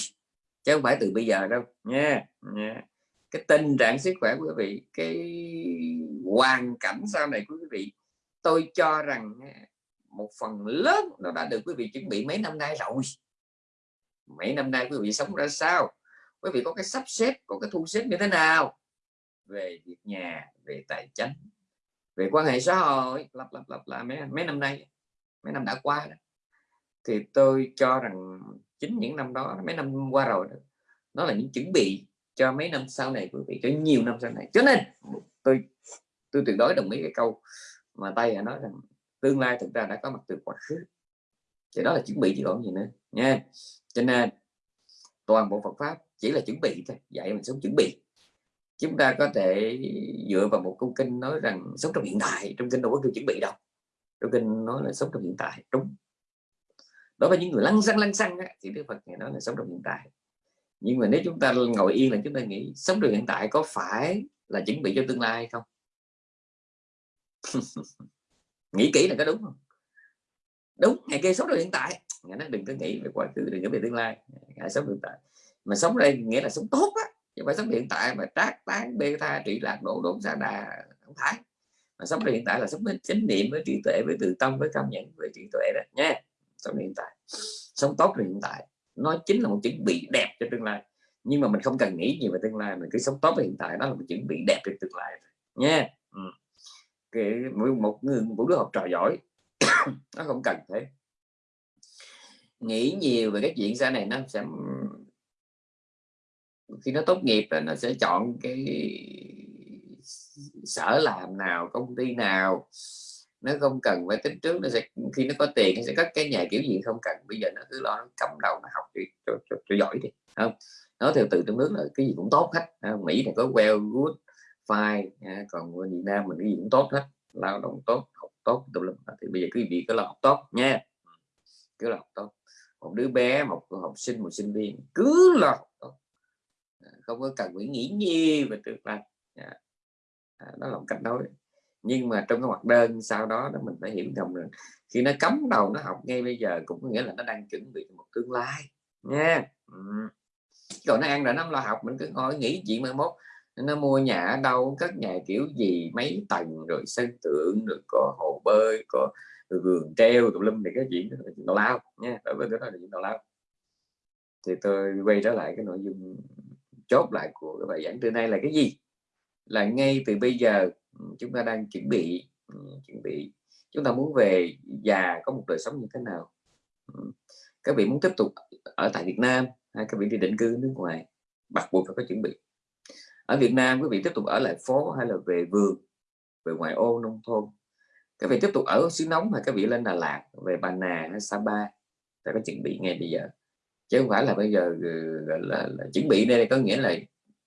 chứ không phải từ bây giờ đâu nha, nha. cái tình trạng sức khỏe của quý vị cái hoàn cảnh sau này của quý vị tôi cho rằng một phần lớn nó đã được quý vị chuẩn bị mấy năm nay rồi. Mấy năm nay quý vị sống ra sao? Quý vị có cái sắp xếp có cái thu xếp như thế nào? Về việc nhà về tài chính về quan hệ xã hội lặp lặp lặp là mấy, mấy năm nay mấy năm đã qua đó. thì tôi cho rằng chính những năm đó mấy năm qua rồi đó, nó là những chuẩn bị cho mấy năm sau này quý vị cho nhiều năm sau này. Cho nên tôi tôi tuyệt đối đồng ý cái câu mà tay nói rằng tương lai thực ra đã có mặt từ quá khứ. Thì đó là chuẩn bị chứ còn gì nữa nha. Cho nên toàn bộ Phật pháp chỉ là chuẩn bị thôi dạy mình sống chuẩn bị. Chúng ta có thể dựa vào một câu kinh nói rằng sống trong hiện tại trong kinh đâu có kêu chuẩn bị đâu. Trong kinh nói là sống trong hiện tại đúng. Đối với những người lăng xăng lăng xăng á, thì Đức Phật này nói là sống trong hiện tại. Nhưng mà nếu chúng ta ngồi yên là chúng ta nghĩ sống trong hiện tại có phải là chuẩn bị cho tương lai hay không? Nghĩ kỹ là có đúng không? Đúng ngày kia sống trong hiện tại nó đừng có nghĩ về quá khứ, đừng nghĩ về tương lai. Hãy sống hiện tại. Mà sống đây nghĩa là sống tốt á, chứ phải sống hiện tại mà trác tán, bê tha, trị lạc độ đốn xa đà không phải mà sống hiện tại là sống với chánh niệm, với trí tuệ, với từ tâm, với cảm nhận với trí tuệ đó, nha. Sống hiện tại. Sống tốt hiện tại. Nó chính là một chuẩn bị đẹp cho tương lai. Nhưng mà mình không cần nghĩ gì về tương lai, mình cứ sống tốt hiện tại. Đó là một chuẩn bị đẹp cho tương lai nha. Ừ. cái một người, một đứa học trò giỏi, nó không cần thế nghĩ nhiều về cái chuyện sau này nó sẽ khi nó tốt nghiệp là nó sẽ chọn cái sở làm nào công ty nào. Nó không cần phải tính trước nó sẽ khi nó có tiền nó sẽ cất cái nhà kiểu gì không cần. Bây giờ nó cứ lo nó cầm đầu nó học cho, cho, cho, cho giỏi đi không? Nói theo từ trong nước là cái gì cũng tốt hết Mỹ thì có well good fine à, còn ở Việt Nam mình cái gì cũng tốt hết lao động tốt học tốt tùm lum. Thì bây giờ quý vị cứ lo học tốt nha cứ là tốt. Một đứa bé, một học sinh, một sinh viên, cứ là tốt. À, không có cần phải nghĩ nhiều về tương lai. Dạ. À, đó là một cách nói. Nhưng mà trong cái hoạt đơn sau đó đó, mình phải hiểu rằng là khi nó cấm đầu nó học ngay bây giờ cũng có nghĩa là nó đang chuẩn bị một tương lai. Nha. Ừ. còn nó ăn rồi nó lo học, mình cứ ngồi nghĩ chuyện mai mốt. Nó mua nhà ở đâu, cất nhà kiểu gì, mấy tầng, rồi sân tượng, rồi có hồ bơi, có vườn treo tùm lum thì cái chuyện đó là chuyện tào lao nha đối với cái đó là chuyện tào lao. Thì tôi quay trở lại cái nội dung chốt lại của cái bài giảng trưa nay là cái gì? Là ngay từ bây giờ ừ, chúng ta đang chuẩn bị ừ, chuẩn bị, chúng ta muốn về già có một đời sống như thế nào? Ừ, các vị muốn tiếp tục ở tại Việt Nam hay các vị đi định cư nước ngoài? Bắt buộc phải có chuẩn bị. Ở Việt Nam, quý vị tiếp tục ở lại phố hay là về vườn, về ngoại ô nông thôn? Các vị tiếp tục ở xứ nóng mà các vị lên Đà Lạt về Bà Nà hay Sapa phải có chuẩn bị ngay bây giờ. Chứ không phải là bây giờ ừ, là, là, là chuẩn bị đây có nghĩa là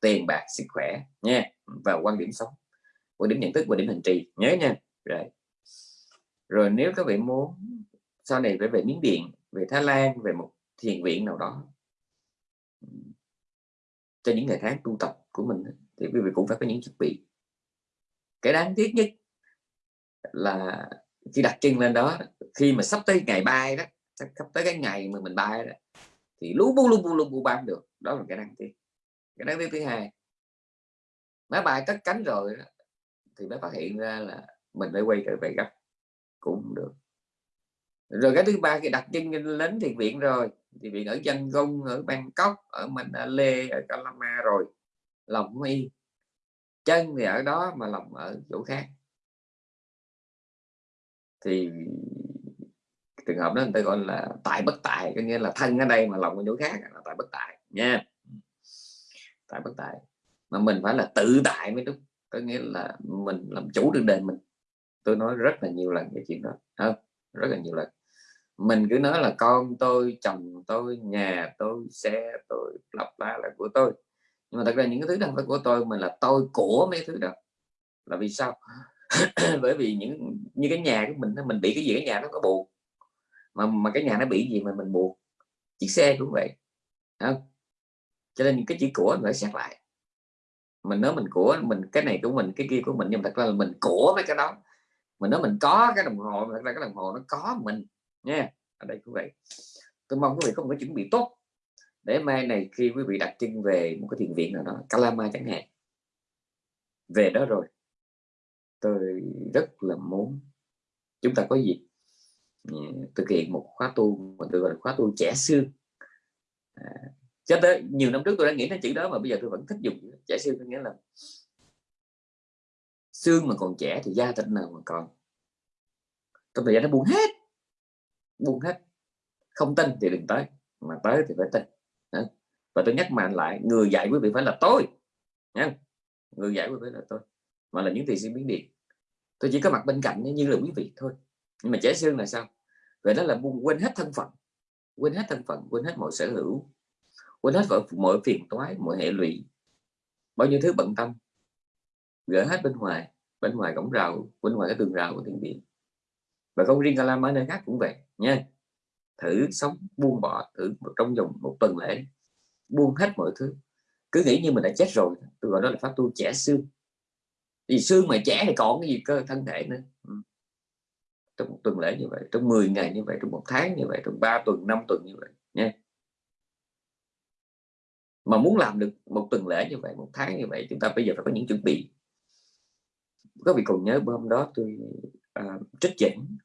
tiền bạc sức khỏe nha và quan điểm sống quan điểm nhận thức và điểm hành trì. Nhớ nha. Rồi. Rồi nếu các vị muốn sau này phải về miếng điện về Thái Lan về một thiền viện nào đó cho những ngày tháng tu tập của mình thì quý vị cũng phải có những chuẩn bị. Cái đáng tiếc nhất là khi đặt chân lên đó. Khi mà sắp tới ngày bay đó sắp tới cái ngày mà mình bay đó thì lú bu lu bu lu bu ban được. Đó là cái đáng tiếc cái đáng tiếc thứ hai. Máy bay cất cánh rồi đó, thì mới phát hiện ra là mình phải quay trở về gấp. Cũng được. Rồi cái thứ ba khi đặt chân lên thiền viện rồi thì viện ở dân công ở Bangkok ở Manila ở Calama rồi lòng không yên chân thì ở đó mà lòng ở chỗ khác thì trường hợp đó người ta gọi là tại bất tại, có nghĩa là thân ở đây mà lòng ở chỗ khác là tại bất tại, nha. Tại bất tại. Mà mình phải là tự tại mới đúng, có nghĩa là mình làm chủ được đời mình. Tôi nói rất là nhiều lần cái chuyện đó không rất là nhiều lần. Mình cứ nói là con tôi, chồng tôi, nhà tôi, xe tôi, lặp la là của tôi. Nhưng mà thật ra những cái thứ đó phải của tôi mà là tôi của mấy thứ đó. Là vì sao? bởi vì những, như cái nhà của mình mình bị cái gì, cái nhà nó có buồn. Mà mà cái nhà nó bị gì mà mình buồn? Chiếc xe cũng vậy. Không cho nên những cái chữ của mình phải xét lại. Mình nói mình của mình, cái này của mình, cái kia của mình, nhưng mà thật ra là mình của mấy cái đó. Mình nói mình có cái đồng hồ thật ra cái đồng hồ nó có mình. Nha, ở đây cũng vậy. Tôi mong quý vị có một cái chuẩn bị tốt để mai này khi quý vị đặt chân về một cái thiền viện nào đó, Calama chẳng hạn. Về đó rồi tôi rất là muốn chúng ta có dịp ừ, thực hiện một khóa tu mà tôi gọi là khóa tu trẻ xương. À, cho tới nhiều năm trước tôi đã nghĩ đến chữ đó mà bây giờ tôi vẫn thích dùng trẻ xương có nghĩa là xương mà còn trẻ thì da thịt nào mà còn. Trong thời gian nó buông hết buông hết. Không tin thì đừng tới mà tới thì phải tin. Và tôi nhắc mạnh lại người dạy quý vị phải là tôi nha người dạy quý vị là tôi mà là những tiền sư biến điện. Tôi chỉ có mặt bên cạnh như là quý vị thôi. Nhưng mà trẻ xương là sao? Vậy đó là quên hết thân phận. Quên hết thân phận quên hết mọi sở hữu. Quên hết mọi, mọi phiền toái mọi hệ lụy. Bao nhiêu thứ bận tâm. Gỡ hết bên ngoài. Bên ngoài cổng rào bên ngoài cái tường rào của thiền viện, và không riêng Kalam ở nơi khác cũng vậy. Nha. Thử sống buông bỏ thử trong vòng một tuần lễ. Buông hết mọi thứ. Cứ nghĩ như mình đã chết rồi. Tôi gọi đó là pháp tu trẻ xương vì xương mà trẻ thì còn cái gì cơ thân thể nữa. Ừ. Trong một tuần lễ như vậy trong 10 ngày như vậy trong một tháng như vậy trong 3 tuần 5 tuần như vậy nha. Mà muốn làm được một tuần lễ như vậy một tháng như vậy chúng ta bây giờ phải có những chuẩn bị. Có vị còn nhớ hôm đó tôi à, trích dẫn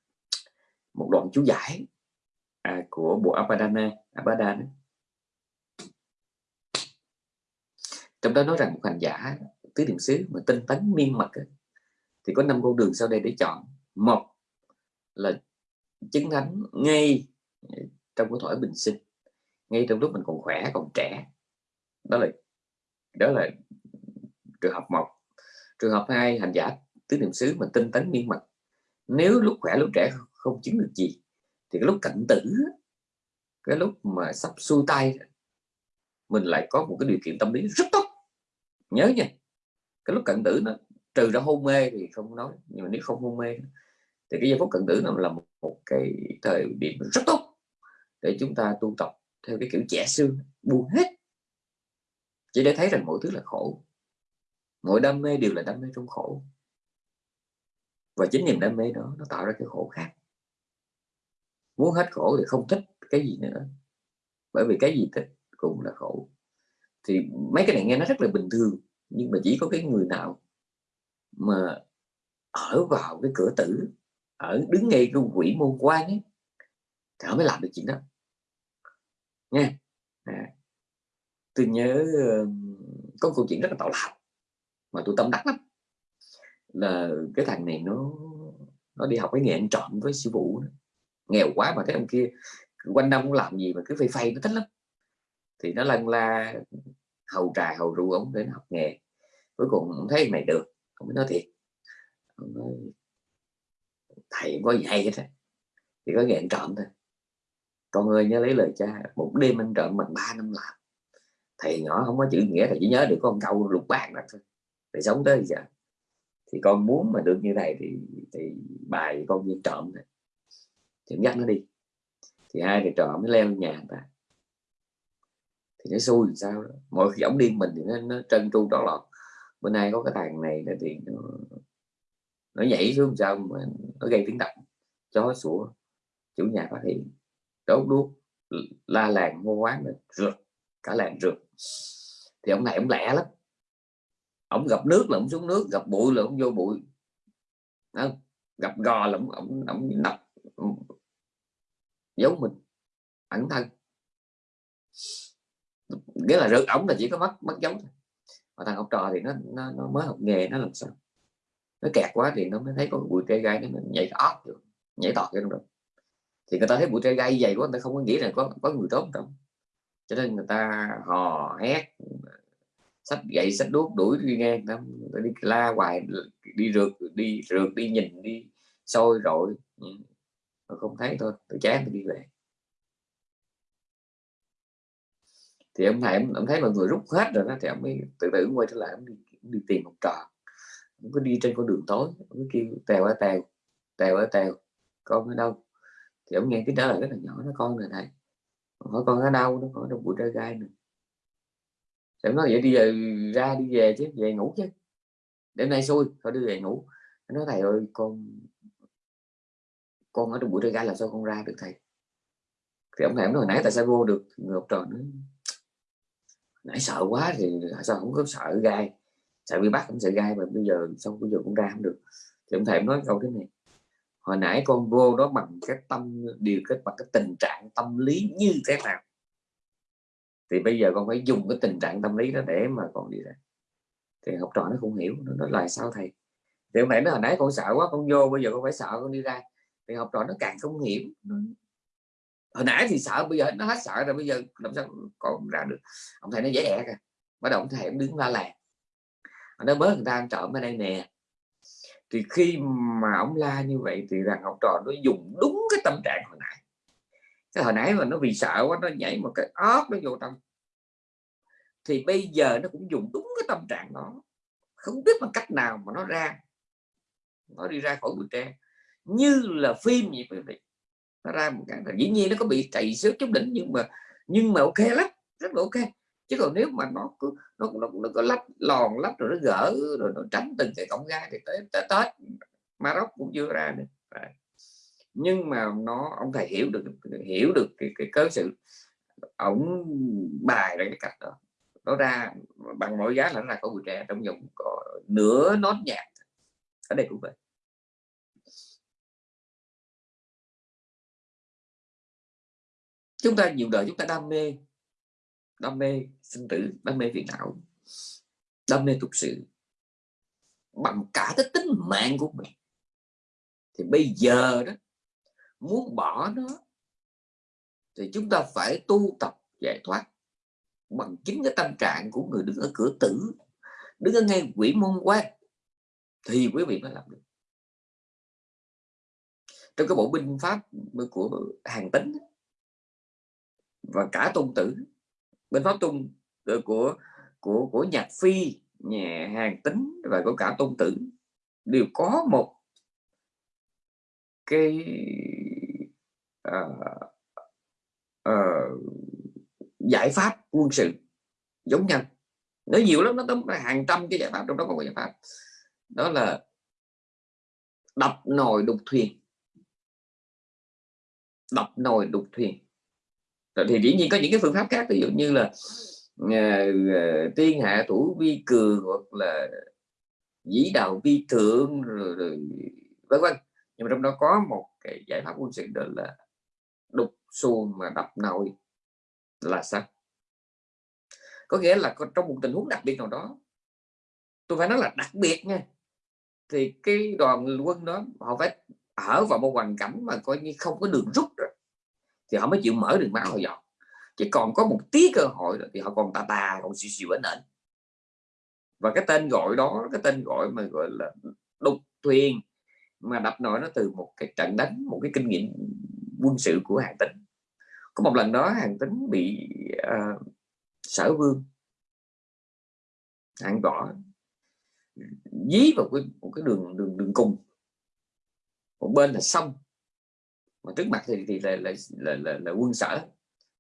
một đoạn chú giải à, của bộ Abadana Abadana trong đó nói rằng một hành giả tứ niệm xứ mà tinh tấn miên mật thì có năm con đường sau đây để chọn. Một là chứng thánh ngay ờ, trong cái thổi bình sinh, ngay trong lúc mình còn khỏe, còn trẻ. Đó là đó là trường hợp một. Trường hợp hai, hành giả tứ niệm xứ mà tinh tấn miên mật. Nếu lúc khỏe, lúc trẻ không chứng được gì, thì cái lúc cận tử cái lúc mà sắp xuôi tay, mình lại có một cái điều kiện tâm lý rất tốt. Nhớ nha cái lúc cận tử nó trừ ra hôn mê thì không nói nhưng mà nếu không hôn mê thì cái giây phút cận tử nó là một, một cái thời điểm rất tốt để chúng ta tu tập theo cái kiểu trẻ xương buông hết. Chỉ để thấy rằng mọi thứ là khổ. Mọi đam mê đều là đam mê trong khổ. Và chính niềm đam mê đó nó tạo ra cái khổ khác. Muốn hết khổ thì không thích cái gì nữa bởi vì cái gì thích cũng là khổ. Thì mấy cái này nghe nó rất là bình thường nhưng mà chỉ có cái người nào mà ở vào cái cửa tử ở đứng ngay cái quỷ môn quan ấy thì họ mới làm được chuyện đó. Nha à, tôi nhớ có câu chuyện rất là tạo lạc mà tôi tâm đắc lắm. Là cái thằng này nó nó đi học cái nghề ăn trộm với sư phụ đó. nghèo quá mà cái ông kia quanh năm cũng làm gì mà cứ phây phây nó thích lắm. Thì nó lân la hầu trà hầu rượu ông nó học nghề cuối cùng không thấy này được không nói thiệt. Ông nói thầy có gì hay hết thì có nghề trộm thôi. Con ơi nhớ lấy lời cha một đêm anh trộm bằng ba năm làm. Thầy nhỏ không có chữ nghĩa thầy chỉ nhớ được con câu lục bạc đó thôi. Thầy sống tới giờ. Thì con muốn mà được như này thì thì bài con viên trộm này thì dắt nó đi. Thì hai thầy trộm mới leo nhà người ta thì nó xui làm sao đó. mỗi khi ổng điên mình thì nó, nó trân tru trọn lọt bữa nay có cái thằng này là thì nó, nó nhảy xuống sao mà nó gây tiếng động chó sủa. Chủ nhà phát hiện đốt đuốc la làng hô quán rượt cả làng rượt. Thì ông này ông lẹ lắm. Ông gặp nước là ông xuống nước gặp bụi là ông vô bụi. Đó. gặp gò là ông ông, ông nập giấu mình ẩn thân. Nghĩa là rượt ổng là chỉ có mất mất dấu thôi mà thằng học trò thì nó, nó, nó mới học nghề nó làm sao? Nó kẹt quá thì nó mới thấy có bụi tre gai nó nhảy óc được nhảy tọt cái được thì người ta thấy bụi tre gai dày quá người ta không có nghĩ là có có người tốt đâu. Cho nên người ta hò hét sách gậy sách đuốc đuổi đi ngang ta đi la hoài đi rượt đi rượt đi nhìn đi sôi rồi ừ. mà không thấy thôi tôi chán tôi đi về. Thì ông thầy ông, thấy mọi người rút hết rồi đó thì ông mới từ từ quay trở lại ông đi, ông đi tìm một trò. Ông có đi trên con đường tối ông cứ kêu tèo ở tèo tèo ở tèo con ở đâu? Thì ông nghe cái trả lời rất là nhỏ nó con rồi thầy hỏi con ở đâu nó hỏi trong bụi trai gai nữa thì nói vậy đi về ra đi về chứ về ngủ chứ. Đêm nay xui thôi đi về ngủ. Nó thầy ơi con con ở trong bụi trai gai làm sao con ra được thầy? Thì ông thầy ông hồi nãy tại sao vô được? Người học trò nữa nãy sợ quá thì sao không có sợ gai? Sợ bị bắt cũng sợ gai mà bây giờ xong bây giờ cũng ra không được. Thì ông thầy nói câu thế này, hồi nãy con vô đó bằng cái tâm, điều kết bằng cái tình trạng tâm lý như thế nào? Thì bây giờ con phải dùng cái tình trạng tâm lý đó để mà con đi ra. Thì học trò nó không hiểu, nó nói là sao thầy? Thì ông thầy nói hồi nãy con sợ quá, con vô, bây giờ con phải sợ con đi ra. Thì học trò nó càng không hiểu hồi nãy thì sợ, bây giờ nó hết sợ rồi, bây giờ làm sao còn ra được. Ông thầy nó dễ ẹ kìa. Bắt đầu ông thầy cũng đứng la làng. Nó bớt người ta ăn trộm ở đây nè. Thì khi mà ông la như vậy thì rằng học trò nó dùng đúng cái tâm trạng hồi nãy. Cái hồi nãy mà nó vì sợ quá, nó nhảy một cái óc nó vô trong. Thì bây giờ nó cũng dùng đúng cái tâm trạng đó. Không biết bằng cách nào mà nó ra. Nó đi ra khỏi bụi tre. Như là phim vậy quý vị nó ra một cái là dĩ nhiên nó có bị chạy xước chút đỉnh nhưng mà nhưng mà ok lắm rất là ok. Chứ còn nếu mà nó cứ nó nó, nó có lắp lòn lắp rồi nó gỡ rồi nó tránh từng cái cổng gai thì tới, tới tết Maroc cũng chưa ra được. Nhưng mà nó ông thầy hiểu được hiểu được cái, cái cớ sự ổng bài ra cái cách đó. Nó ra bằng mọi giá là nó ra có bụi tre trong vòng có nửa nốt nhạc ở đây cũng vậy. Chúng ta nhiều đời chúng ta đam mê đam mê sinh tử, đam mê phiền não, đam mê tục sự bằng cả cái tính mạng của mình. Thì bây giờ đó, muốn bỏ nó, thì chúng ta phải tu tập giải thoát bằng chính cái tâm trạng của người đứng ở cửa tử, đứng ở ngay quỷ môn quan thì quý vị mới làm được. Trong cái bộ binh pháp của hàng tính và cả tôn tử. Bên pháp tung ờ, của của của nhạc phi nhà hàng tính và của cả tôn tử đều có một cái uh, uh, giải pháp quân sự giống nhau. Nó nhiều lắm nó tấm hàng trăm cái giải pháp trong đó có một giải pháp. Đó là đập nồi đục thuyền. Đập nồi đục thuyền thì dĩ nhiên có những cái phương pháp khác ví dụ như là uh, tiên hạ thủ vi cường hoặc là dĩ đạo vi thượng rồi, rồi vân vân. Nhưng mà trong đó có một cái giải pháp quân sự đó là đục xuồng mà đập nồi là sao có nghĩa là trong một tình huống đặc biệt nào đó tôi phải nói là đặc biệt nha thì cái đoàn quân đó họ phải ở vào một hoàn cảnh mà coi như không có đường rút thì họ mới chịu mở đường máu họ dọn chứ còn có một tí cơ hội thì họ còn tà tà còn xìu xìu ở nền và cái tên gọi đó cái tên gọi mà gọi là đục thuyền mà đập nổi nó từ một cái trận đánh một cái kinh nghiệm quân sự của hàng tính có một lần đó hàng tính bị uh, sở vương hạng võ dí vào cái, một cái đường đường đường cùng. Một bên là sông mà trước mặt thì thì là là, là, là, là quân sở.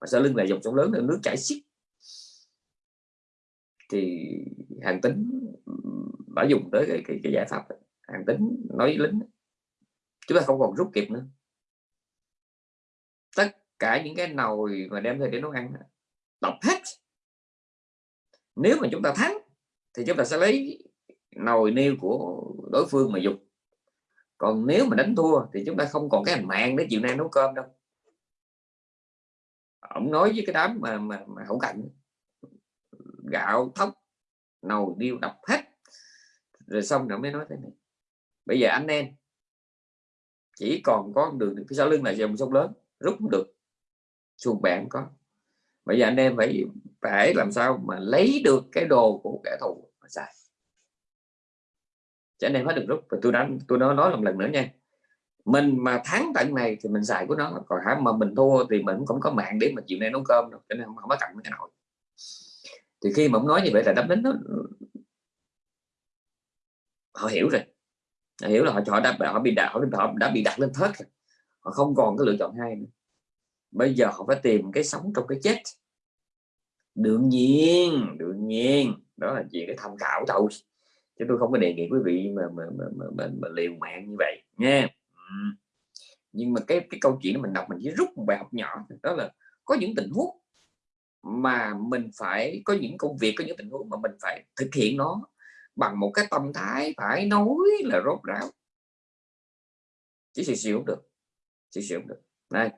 Mà sau lưng là dòng sông lớn là nước chảy xiết. Thì hàng tính đã dùng tới cái, cái, cái giải pháp hàng tính nói với lính chúng ta không còn rút kịp nữa. Tất cả những cái nồi mà đem về để nấu ăn đọc hết. Nếu mà chúng ta thắng thì chúng ta sẽ lấy nồi niêu của đối phương mà dùng còn nếu mà đánh thua thì chúng ta không còn cái hành mạng để chiều nay nấu cơm đâu. Ông nói với cái đám mà mà, mà hậu cạnh gạo thóc nồi điêu đập hết. Rồi xong rồi mới nói thế này. Bây giờ anh em chỉ còn có đường phía sau lưng là dòng sông lớn rút không được. Xuồng bạn có. Bây giờ anh em phải phải làm sao mà lấy được cái đồ của kẻ thù mà xài chứ anh em phải được rút. Và tôi đã tôi nói nói một lần nữa nha. Mình mà thắng tận này thì mình xài của nó. Còn hả mà mình thua thì mình cũng không có mạng để mà chiều nay nấu cơm đâu. Cho nên không, không có cần cái nồi thì khi mà ông nói như vậy là đáp đến nó họ hiểu rồi. Họ hiểu là họ họ đã họ bị đặt họ, họ đã bị đặt lên thớt rồi. Họ không còn cái lựa chọn hai nữa. Bây giờ họ phải tìm cái sống trong cái chết. Đương nhiên đương nhiên. Đó là chuyện cái tham khảo thôi chứ tôi không có đề nghị quý vị mà mà, mà, mà, mà, mà liều mạng như vậy nha. Nhưng mà cái cái câu chuyện mình đọc mình chỉ rút một bài học nhỏ đó là có những tình huống mà mình phải có những công việc có những tình huống mà mình phải thực hiện nó bằng một cái tâm thái phải nói là rốt ráo. Chỉ xì xì được xì xì được. Này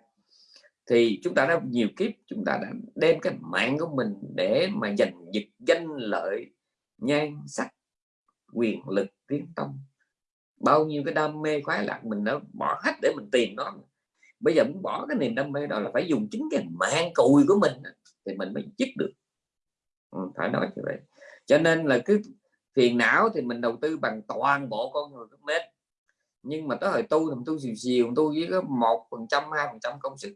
thì chúng ta đã nhiều kiếp chúng ta đã đem cái mạng của mình để mà giành giật danh lợi nhan sắc quyền lực tiếng tông. Bao nhiêu cái đam mê khoái lạc mình đã bỏ hết để mình tìm nó. Bây giờ muốn bỏ cái niềm đam mê đó là phải dùng chính cái mạng cùi của mình thì mình mới dứt được. Ừ, phải nói như vậy. Cho nên là cứ phiền não thì mình đầu tư bằng toàn bộ con người của mình nhưng mà tới hồi tu thì tu xìu xìu tu với có một phần trăm hai phần trăm công sức.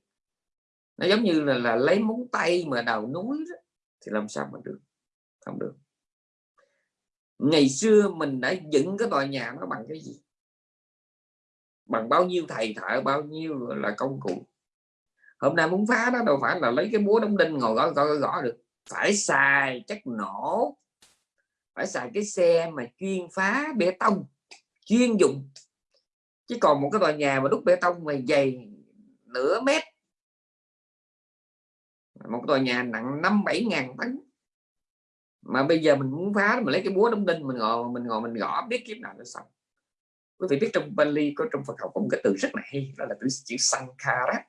Nó giống như là, là lấy móng tay mà đào núi đó, thì làm sao mà được? Không được ngày xưa mình đã dựng cái tòa nhà nó bằng cái gì? Bằng bao nhiêu thầy thợ, bao nhiêu là công cụ? Hôm nay muốn phá nó đâu phải là lấy cái búa đóng đinh ngồi gõ gõ gõ được. Phải xài chất nổ, phải xài cái xe mà chuyên phá bê tông, chuyên dụng chứ còn một cái tòa nhà mà đúc bê tông mà dày nửa mét, một tòa nhà nặng năm, bảy ngàn tấn mà bây giờ mình muốn phá mình lấy cái búa đóng đinh, mình ngồi mình ngồi, mình gõ biết kiếm nào nó xong. Quý vị biết trong Bali có, trong Phật học có một cái từ rất là hay, đó là từ chữ Sankara.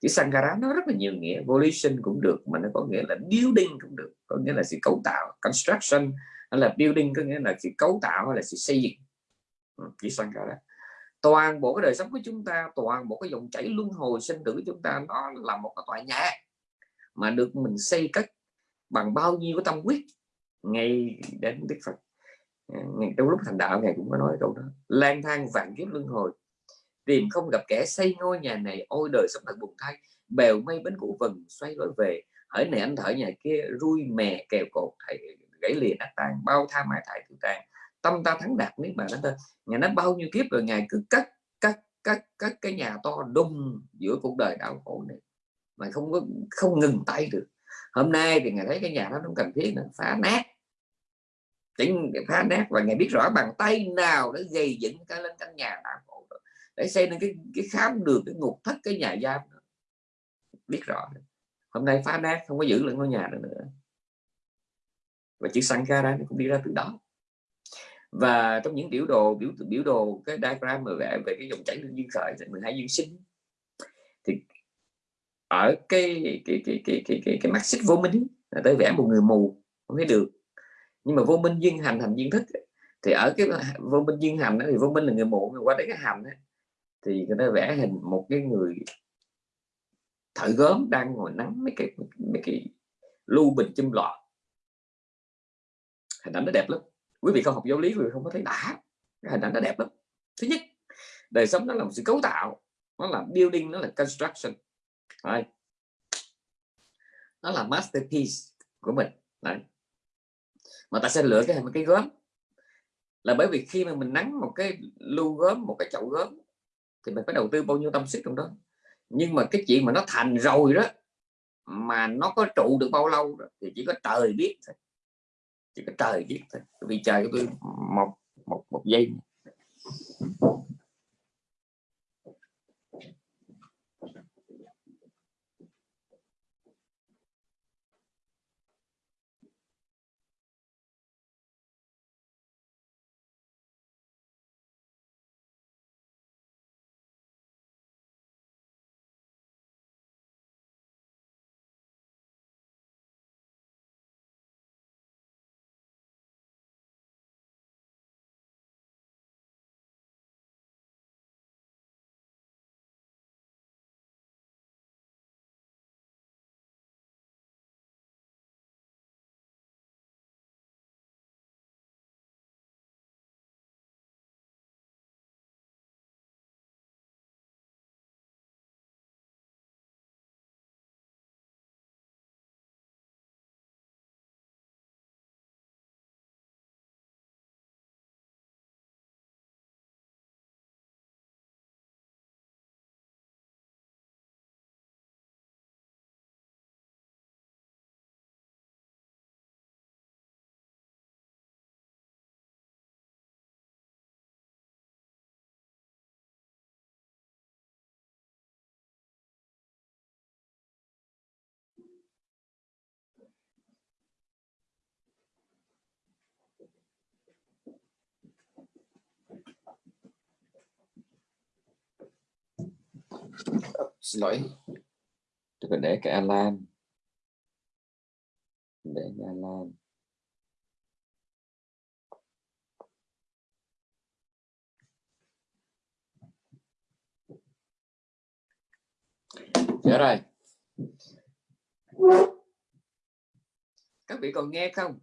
Chữ Sankara nó rất là nhiều nghĩa, volition cũng được, mà nó có nghĩa là building cũng được, có nghĩa là sự cấu tạo, construction hay là building, có nghĩa là sự cấu tạo hay là sự xây dựng. Ừ, chữ Sankara. Toàn bộ cái đời sống của chúng ta, toàn bộ cái dòng chảy luân hồi sinh tử của chúng ta, nó là một cái tòa nhà. Mà được mình xây cất bằng bao nhiêu cái tâm quyết ngay đến Đức Phật. Ờ, Ngày trong lúc thành đạo, ngài cũng có nói câu đó. Lang thang vạn kiếp luân hồi, tìm không gặp kẻ xây ngôi nhà này, ôi đời sống thật buồn thay. Bèo mây bến cũ vần, xoay lối về, hỡi này anh thở nhà kia, rui mè kèo cột, thầy gãy lìa nát tan bao tha mãi thải tự tàn tâm ta thắng đạt nếu mà nó tên ngài nói bao nhiêu kiếp rồi, ngài cứ cắt cắt cắt cắt cái nhà to đùng giữa cuộc đời đau khổ này. Mà không có, không ngừng tay được hôm nay thì ngài thấy cái nhà đó không cần thiết nữa phá nát. Chính phá nát và ngài biết rõ bằng tay nào để gây dựng cái lên căn nhà đau cổ để xây nên cái cái khám đường cái ngục thất cái nhà giam biết rõ hôm nay phá nát không có giữ lại ngôi nhà nữa, nữa. Và chữ Sankara nó cũng đi ra từ đó. Và trong những biểu đồ biểu biểu đồ cái diagram mà vẽ về cái dòng chảy lương duyên khởi 12 duyên sinh thì ở cái cái cái cái cái cái, cái mắt xích vô minh là tới vẽ một người mù không thấy được. Nhưng mà vô minh duyên hành hành duyên thức thì ở cái vô minh duyên hành đó, thì vô minh là người mù qua đấy cái hành đó, thì người ta vẽ hình một cái người thợ gớm đang ngồi nắng mấy cái mấy cái lưu bình chim lọ hình ảnh nó đẹp lắm. Quý vị không học giáo lý quý vị không có thấy đã. Cái hình ảnh nó đẹp lắm. Thứ nhất đời sống nó là một sự cấu tạo nó là building nó là construction. Đấy. nó là masterpiece của mình. Đấy. mà ta sẽ lựa cái cái gớm. Là bởi vì khi mà mình nắng một cái lưu gớm một cái chậu gớm thì mình phải đầu tư bao nhiêu tâm sức trong đó. Nhưng mà cái chuyện mà nó thành rồi đó mà nó có trụ được bao lâu đó, thì chỉ có trời biết thôi. Chỉ có trời biết thôi. Vì trời của tôi một một một giây. Xin lỗi. Tôi phải để cái alarm. Để cái alarm. Dạ rồi. Các vị còn nghe không?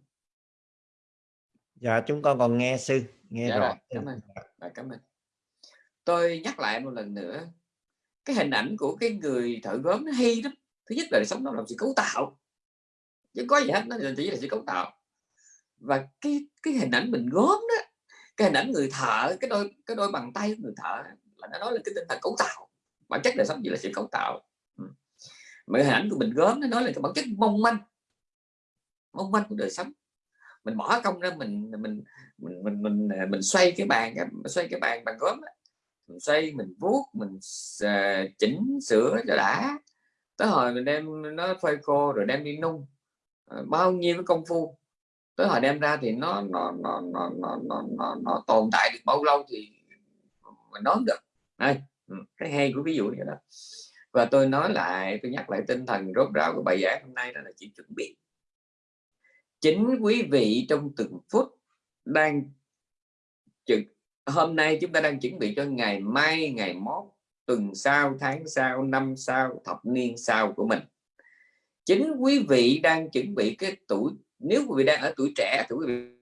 Dạ chúng con còn nghe sư. Nghe dạ rõ rồi, cảm ơn. À, cảm ơn. Tôi nhắc lại một lần nữa cái hình ảnh của cái người thợ gốm nó hay lắm. Thứ nhất là sống nó làm sự cấu tạo. Chứ có gì hết nó chỉ là sự cấu tạo. Và cái cái hình ảnh mình gốm đó cái hình ảnh người thợ cái đôi cái đôi bàn tay của người thợ là nó nói là cái tinh thần cấu tạo. Bản chất đời sống chỉ là sự cấu tạo. Ừ. Mà hình ảnh của mình gốm nó nói là cái bản chất mong manh. Mong manh của đời sống. Mình bỏ công ra mình mình mình mình mình, mình xoay cái bàn xoay cái bàn bằng gốm đó mình xây mình vuốt mình uh, chỉnh sửa cho đã. Tới hồi mình đem nó phơi khô rồi đem đi nung. Uh, bao nhiêu cái công phu. Tới hồi đem ra thì nó nó nó nó nó nó, nó, nó tồn tại được bao lâu thì mình nói được. Đây ừ, cái hay của ví dụ như đó. Và tôi nói lại tôi nhắc lại tinh thần rốt ráo của bài giảng hôm nay đó là chỉ chuẩn bị. Chính quý vị trong từng phút đang trực hôm nay chúng ta đang chuẩn bị cho ngày mai, ngày mốt, tuần sau, tháng sau, năm sau, thập niên sau của mình. Chính quý vị đang chuẩn bị cái tuổi, nếu quý vị đang ở tuổi trẻ thì quý vị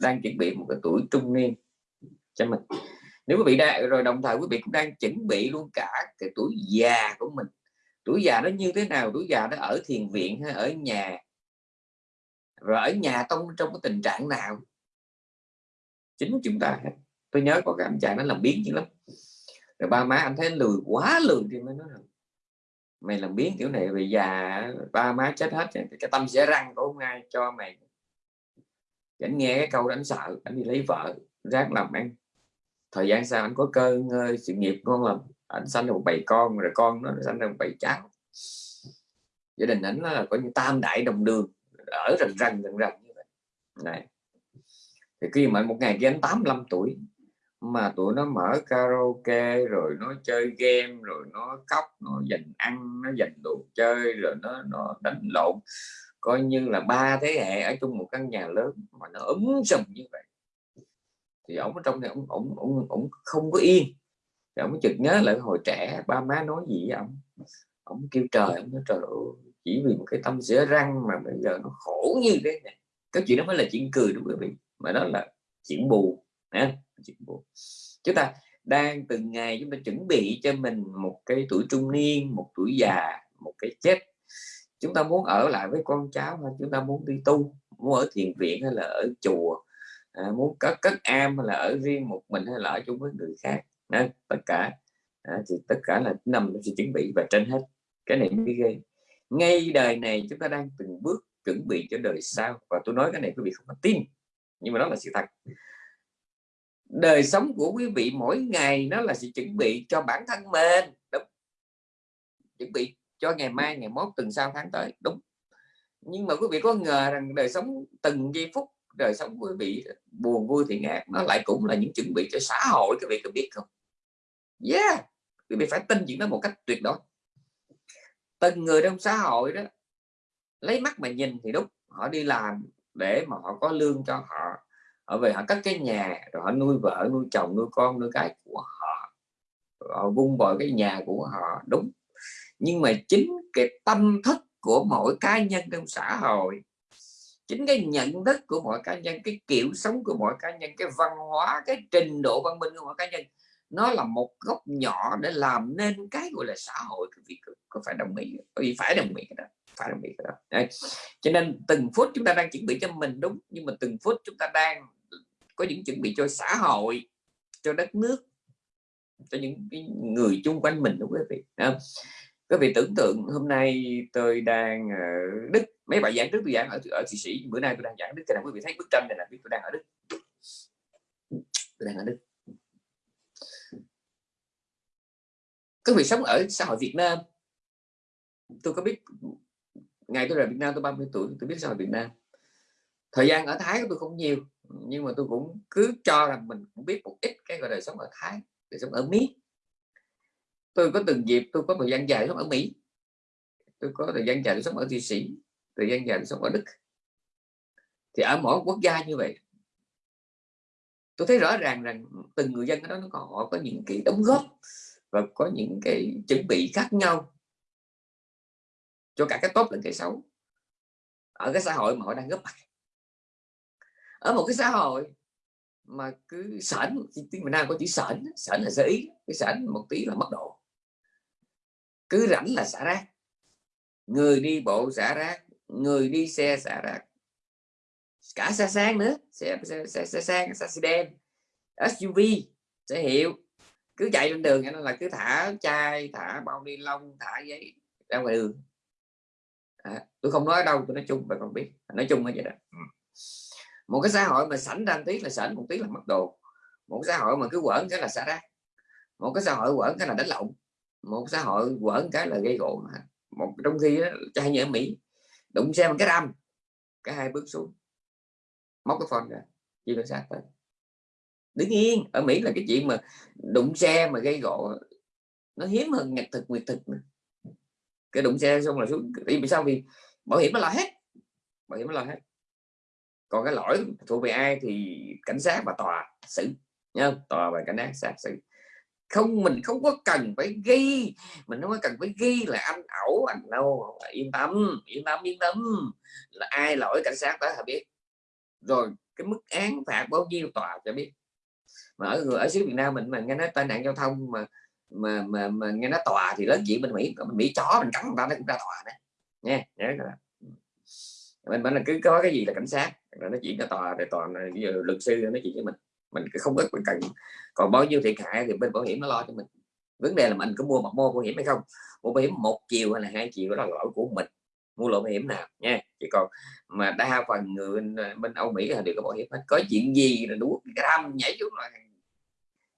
đang chuẩn bị một cái tuổi trung niên cho mình. Nếu quý vị đang, rồi đồng thời quý vị cũng đang chuẩn bị luôn cả cái tuổi già của mình. Tuổi già nó như thế nào? Tuổi già nó ở thiền viện hay ở nhà? Rồi ở nhà trong trong cái tình trạng nào? Chính chúng ta. Tôi nhớ có cái anh chàng nó làm biến chứ lắm. Rồi ba má anh thấy lười, quá lười thì mới nói rằng, mày làm biến kiểu này về già, ba má chết hết cái tâm sẽ răng của ông ai cho mày? Anh nghe cái câu đó, anh sợ, anh đi lấy vợ, ráng làm ăn. Thời gian sau anh có cơ ngơi, sự nghiệp con làm anh sanh được một bầy con, rồi con nó sanh được một bầy cháu gia đình ảnh là có như tam đại đồng đường, ở rần rần rần rần như vậy. Này thì khi mà một ngày kia anh 85 tuổi mà tụi nó mở karaoke rồi nó chơi game rồi nó khóc nó dành ăn nó dành đồ chơi rồi nó nó đánh lộn. Coi như là ba thế hệ ở chung một căn nhà lớn mà nó ấm sầm như vậy. Thì ông ở trong này ông ông ông, ông không có yên. Thì ông chợt nhớ lại hồi trẻ ba má nói gì với ông ông kêu trời ông nói trời ơi, chỉ vì một cái tâm sữa răng mà bây giờ nó khổ như thế này. Cái chuyện đó mới là chuyện cười đúng không quý vị? Mà đó là chuyện bù, nè chuyện chúng ta đang từng ngày chúng ta chuẩn bị cho mình một cái tuổi trung niên một tuổi già một cái chết. Chúng ta muốn ở lại với con cháu hay chúng ta muốn đi tu? Muốn ở thiền viện hay là ở chùa? À, muốn cất cất am hay là ở riêng một mình hay là ở chung với người khác? À, tất cả à, thì tất cả là nằm trong sự chuẩn bị và trên hết. Cái này mới ghê. Ngay đời này chúng ta đang từng bước chuẩn bị cho đời sau. Và tôi nói cái này quý vị không có tin nhưng mà đó là sự thật. Đời sống của quý vị mỗi ngày nó là sự chuẩn bị cho bản thân mình. Đúng. Chuẩn bị cho ngày mai, ngày mốt, tuần sau, tháng tới. Đúng. Nhưng mà quý vị có ngờ rằng đời sống từng giây phút, đời sống quý vị, buồn, vui thì ngạc nó lại cũng là những chuẩn bị cho xã hội, quý vị có biết không? Yeah! Quý vị phải tin chuyện đó một cách tuyệt đối. Từng người trong xã hội đó, lấy mắt mà nhìn thì đúng, họ đi làm để mà họ có lương cho họ. Họ về họ cất cái nhà, rồi họ nuôi vợ, nuôi chồng, nuôi con, nuôi cái của họ. Họ vung vào cái nhà của họ, đúng. Nhưng mà chính cái tâm thức của mỗi cá nhân trong xã hội, chính cái nhận thức của mỗi cá nhân, cái kiểu sống của mỗi cá nhân, cái văn hóa, cái trình độ văn minh của mỗi cá nhân nó là một góc nhỏ để làm nên cái gọi là xã hội. Cái vị có phải đồng ý vì phải đồng ý cái đó, phải đồng ý cái đó. Đấy. cho nên từng phút chúng ta đang chuẩn bị cho mình đúng, nhưng mà từng phút chúng ta đang có những chuẩn bị cho xã hội, cho đất nước, cho những cái người chung quanh mình đúng quý vị. Không? quý vị tưởng tượng hôm nay tôi đang ở Đức, mấy bài giảng trước tôi giảng ở ở Thụy Sĩ, bữa nay tôi đang giảng Đức. Cho nên quý vị thấy bức tranh này là biết tôi đang ở Đức. Tôi đang ở Đức. Quý vị sống ở xã hội Việt Nam. Tôi có biết ngày tôi rời Việt Nam tôi 30 tuổi, tôi biết xã hội Việt Nam. Thời gian ở Thái của tôi không nhiều, nhưng mà tôi cũng cứ cho rằng mình cũng biết một ít cái gọi đời sống ở Thái đời sống ở Mỹ. Tôi có từng dịp tôi có thời gian dài sống ở Mỹ. Tôi có thời gian dài sống ở Thụy Sĩ, thời gian dài sống ở Đức. Thì ở mỗi quốc gia như vậy, tôi thấy rõ ràng rằng từng người dân ở đó nó còn họ có những cái đóng góp và có những cái chuẩn bị khác nhau cho cả cái tốt lẫn cái xấu ở cái xã hội mà họ đang góp mặt. Ở một cái xã hội mà cứ sẵn tiếng Việt Nam có chữ sẵn sẵn là sở ý cái sẵn một tí là mất độ. Cứ rảnh là xả rác. Người đi bộ xả rác người đi xe xả rác. Cả xe sang nữa xe xe, xe, xe sang xe sedan SUV xe hiệu cứ chạy trên đường nó là cứ thả chai thả bao ni lông thả giấy ra ngoài đường. À, tôi không nói ở đâu tôi nói chung và còn biết. Nói chung là vậy đó. Ừ. Một cái xã hội mà sảnh đang tí là sảnh một tí là mất đồ. Một xã hội mà cứ quẩn cái là xả rác một cái xã hội quẩn cái là đánh lộn. Một xã hội quẩn cái là gây gỗ một trong khi đó, trai như ở Mỹ đụng xe một cái răm cái hai bước xuống. Móc cái phone ra chia cảnh sát tới đứng yên ở Mỹ là cái chuyện mà đụng xe mà gây gỗ, nó hiếm hơn nhật thực, nguyệt thực nữa. cái đụng xe xong là xuống vì sao? Vì bảo hiểm nó lo hết, bảo hiểm nó lo hết. Còn cái lỗi thuộc về ai thì cảnh sát và tòa xử nhá tòa và cảnh sát xử. Không, mình không có cần phải ghi, mình không có cần phải ghi là anh ẩu, anh đâu, yên tâm yên tâm yên tâm. Là ai lỗi cảnh sát tới họ biết. Rồi, cái mức án phạt bao nhiêu tòa cho biết mà ở người ở xứ Việt Nam mình mà nghe nói tai nạn giao thông mà mà mà, mà nghe nói tòa thì lớn chuyện bên Mỹ mình Mỹ chó mình cắn người ta nó cũng ra tòa đấy. Nha nhớ mình mình là cứ có cái gì là cảnh sát rồi nó chuyện cho tòa để tòa giờ luật sư nói chuyện với mình. Mình không có cần. Còn bao nhiêu thiệt hại thì bên bảo hiểm nó lo cho mình. Vấn đề là mình có mua mặt mua bảo hiểm hay không? Mua bảo hiểm một chiều hay là hai chiều đó là lỗi của mình. Mua loại bảo hiểm nào nha chứ còn mà đa phần người bên, bên Âu Mỹ là đều có bảo hiểm hết. Có chuyện gì là đủ cái đâm nhảy xuống là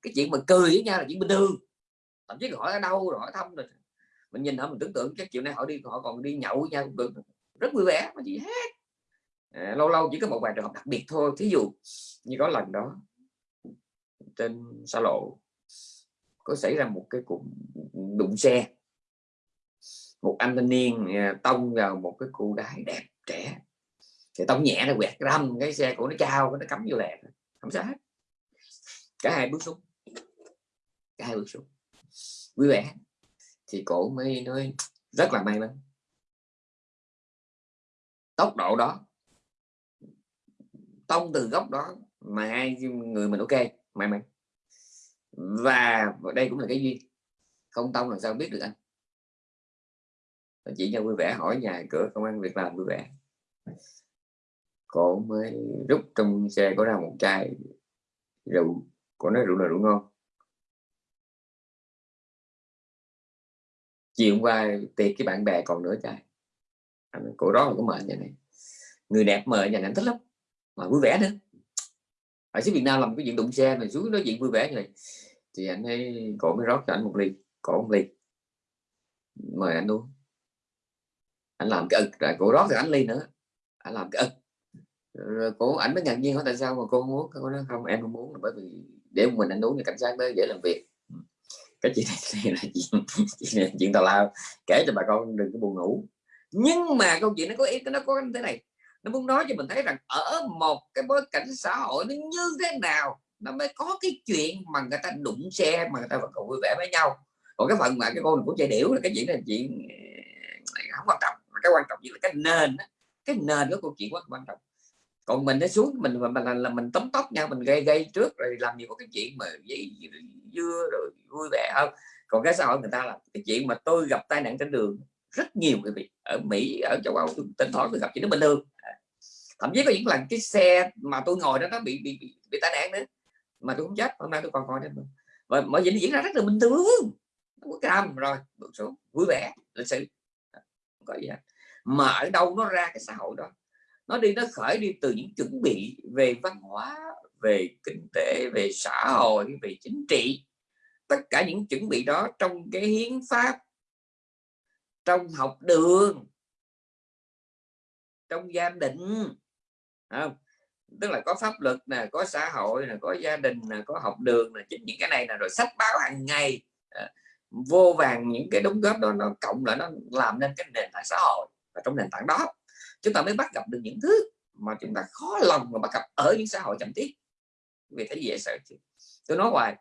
cái chuyện mà cười với nhau là chuyện bình thường. Thậm chí hỏi ở đâu rồi hỏi thăm rồi. Mình nhìn họ mình tưởng tượng các chiều nay họ đi họ còn đi nhậu với nhau được. Rất vui vẻ mà gì hết à, lâu lâu chỉ có một vài trường hợp đặc biệt thôi. Thí dụ như có lần đó trên xa lộ có xảy ra một cái cuộc đụng xe. Một anh thanh niên à, tông vào một cái cô gái đẹp trẻ thì tông nhẹ nó quẹt râm cái xe của nó trao nó cắm vô lẹ, không sao hết. Cả hai bước xuống. Cả hai bước xuống. Vui vẻ. Thì cổ mới nói rất là may mắn. Tốc độ đó tông từ góc đó mà hai người mình ok may mắn. Và đây cũng là cái duyên. Không tông làm sao biết được anh chỉ cho vui vẻ hỏi nhà cửa công an việc làm vui vẻ. Cô mới rút trong xe có ra một chai rượu. Cô nói rượu là rượu ngon. Chiều hôm qua tiệc cái bạn bè còn nửa chai. Cổ đó là có mời nhà này. Người đẹp mời nhà này thích lắm, mà vui vẻ nữa. Ở xứ Việt Nam làm cái chuyện đụng xe này xuống nói chuyện vui vẻ như này. Thì anh ấy cổ mới rót cho anh một ly cổ một ly. Mời anh uống anh làm cái ực rồi cô rót thì anh ly nữa. Anh làm cái ực. Rồi cô ảnh mới ngạc nhiên hỏi tại sao mà cô không uống? Cô nói không em không muốn là bởi vì để mình anh uống thì cảnh sát tới dễ làm việc. Cái chuyện này là chuyện chuyện, chuyện tào lao. Kể cho bà con đừng có buồn ngủ. Nhưng mà câu chuyện nó có ý nó có thế này. Nó muốn nói cho mình thấy rằng ở một cái bối cảnh xã hội nó như thế nào nó mới có cái chuyện mà người ta đụng xe mà người ta vẫn còn vui vẻ với nhau. Còn cái phần mà cái con của chạy điểu là cái chuyện này chuyện ờ, không quan trọng cái quan trọng nhất là cái nền cái nền của câu chuyện quá quan trọng. Còn mình nó xuống mình mà là, là mình tóm tóc nhau mình gây gây trước rồi làm nhiều cái chuyện mà dây dưa rồi vui vẻ không còn cái xã hội người ta là cái chuyện mà tôi gặp tai nạn trên đường rất nhiều người vị ở Mỹ ở châu Âu tôi tỉnh thoảng tôi gặp chuyện nó bình thường. Thậm chí có những lần cái xe mà tôi ngồi đó nó bị bị bị, bị tai nạn nữa mà tôi không chết hôm nay tôi còn coi đó và mọi chuyện diễn ra rất là bình thường có cam rồi bước xuống vui vẻ lịch sự. Không có gì hết mà ở đâu nó ra cái xã hội đó. Nó đi nó khởi đi từ những chuẩn bị về văn hóa về kinh tế về xã hội về chính trị. Tất cả những chuẩn bị đó trong cái hiến pháp trong học đường trong gia đình không? tức là có pháp luật nè có xã hội nè có gia đình nè có học đường nè, chính những cái này là rồi sách báo hàng ngày. Vô vàng những cái đóng góp đó nó cộng lại nó làm nên cái nền tảng xã hội và trong nền tảng đó chúng ta mới bắt gặp được những thứ mà chúng ta khó lòng mà bắt gặp ở những xã hội chậm tiến. Vì thấy dễ sợ chứ. Tôi nói hoài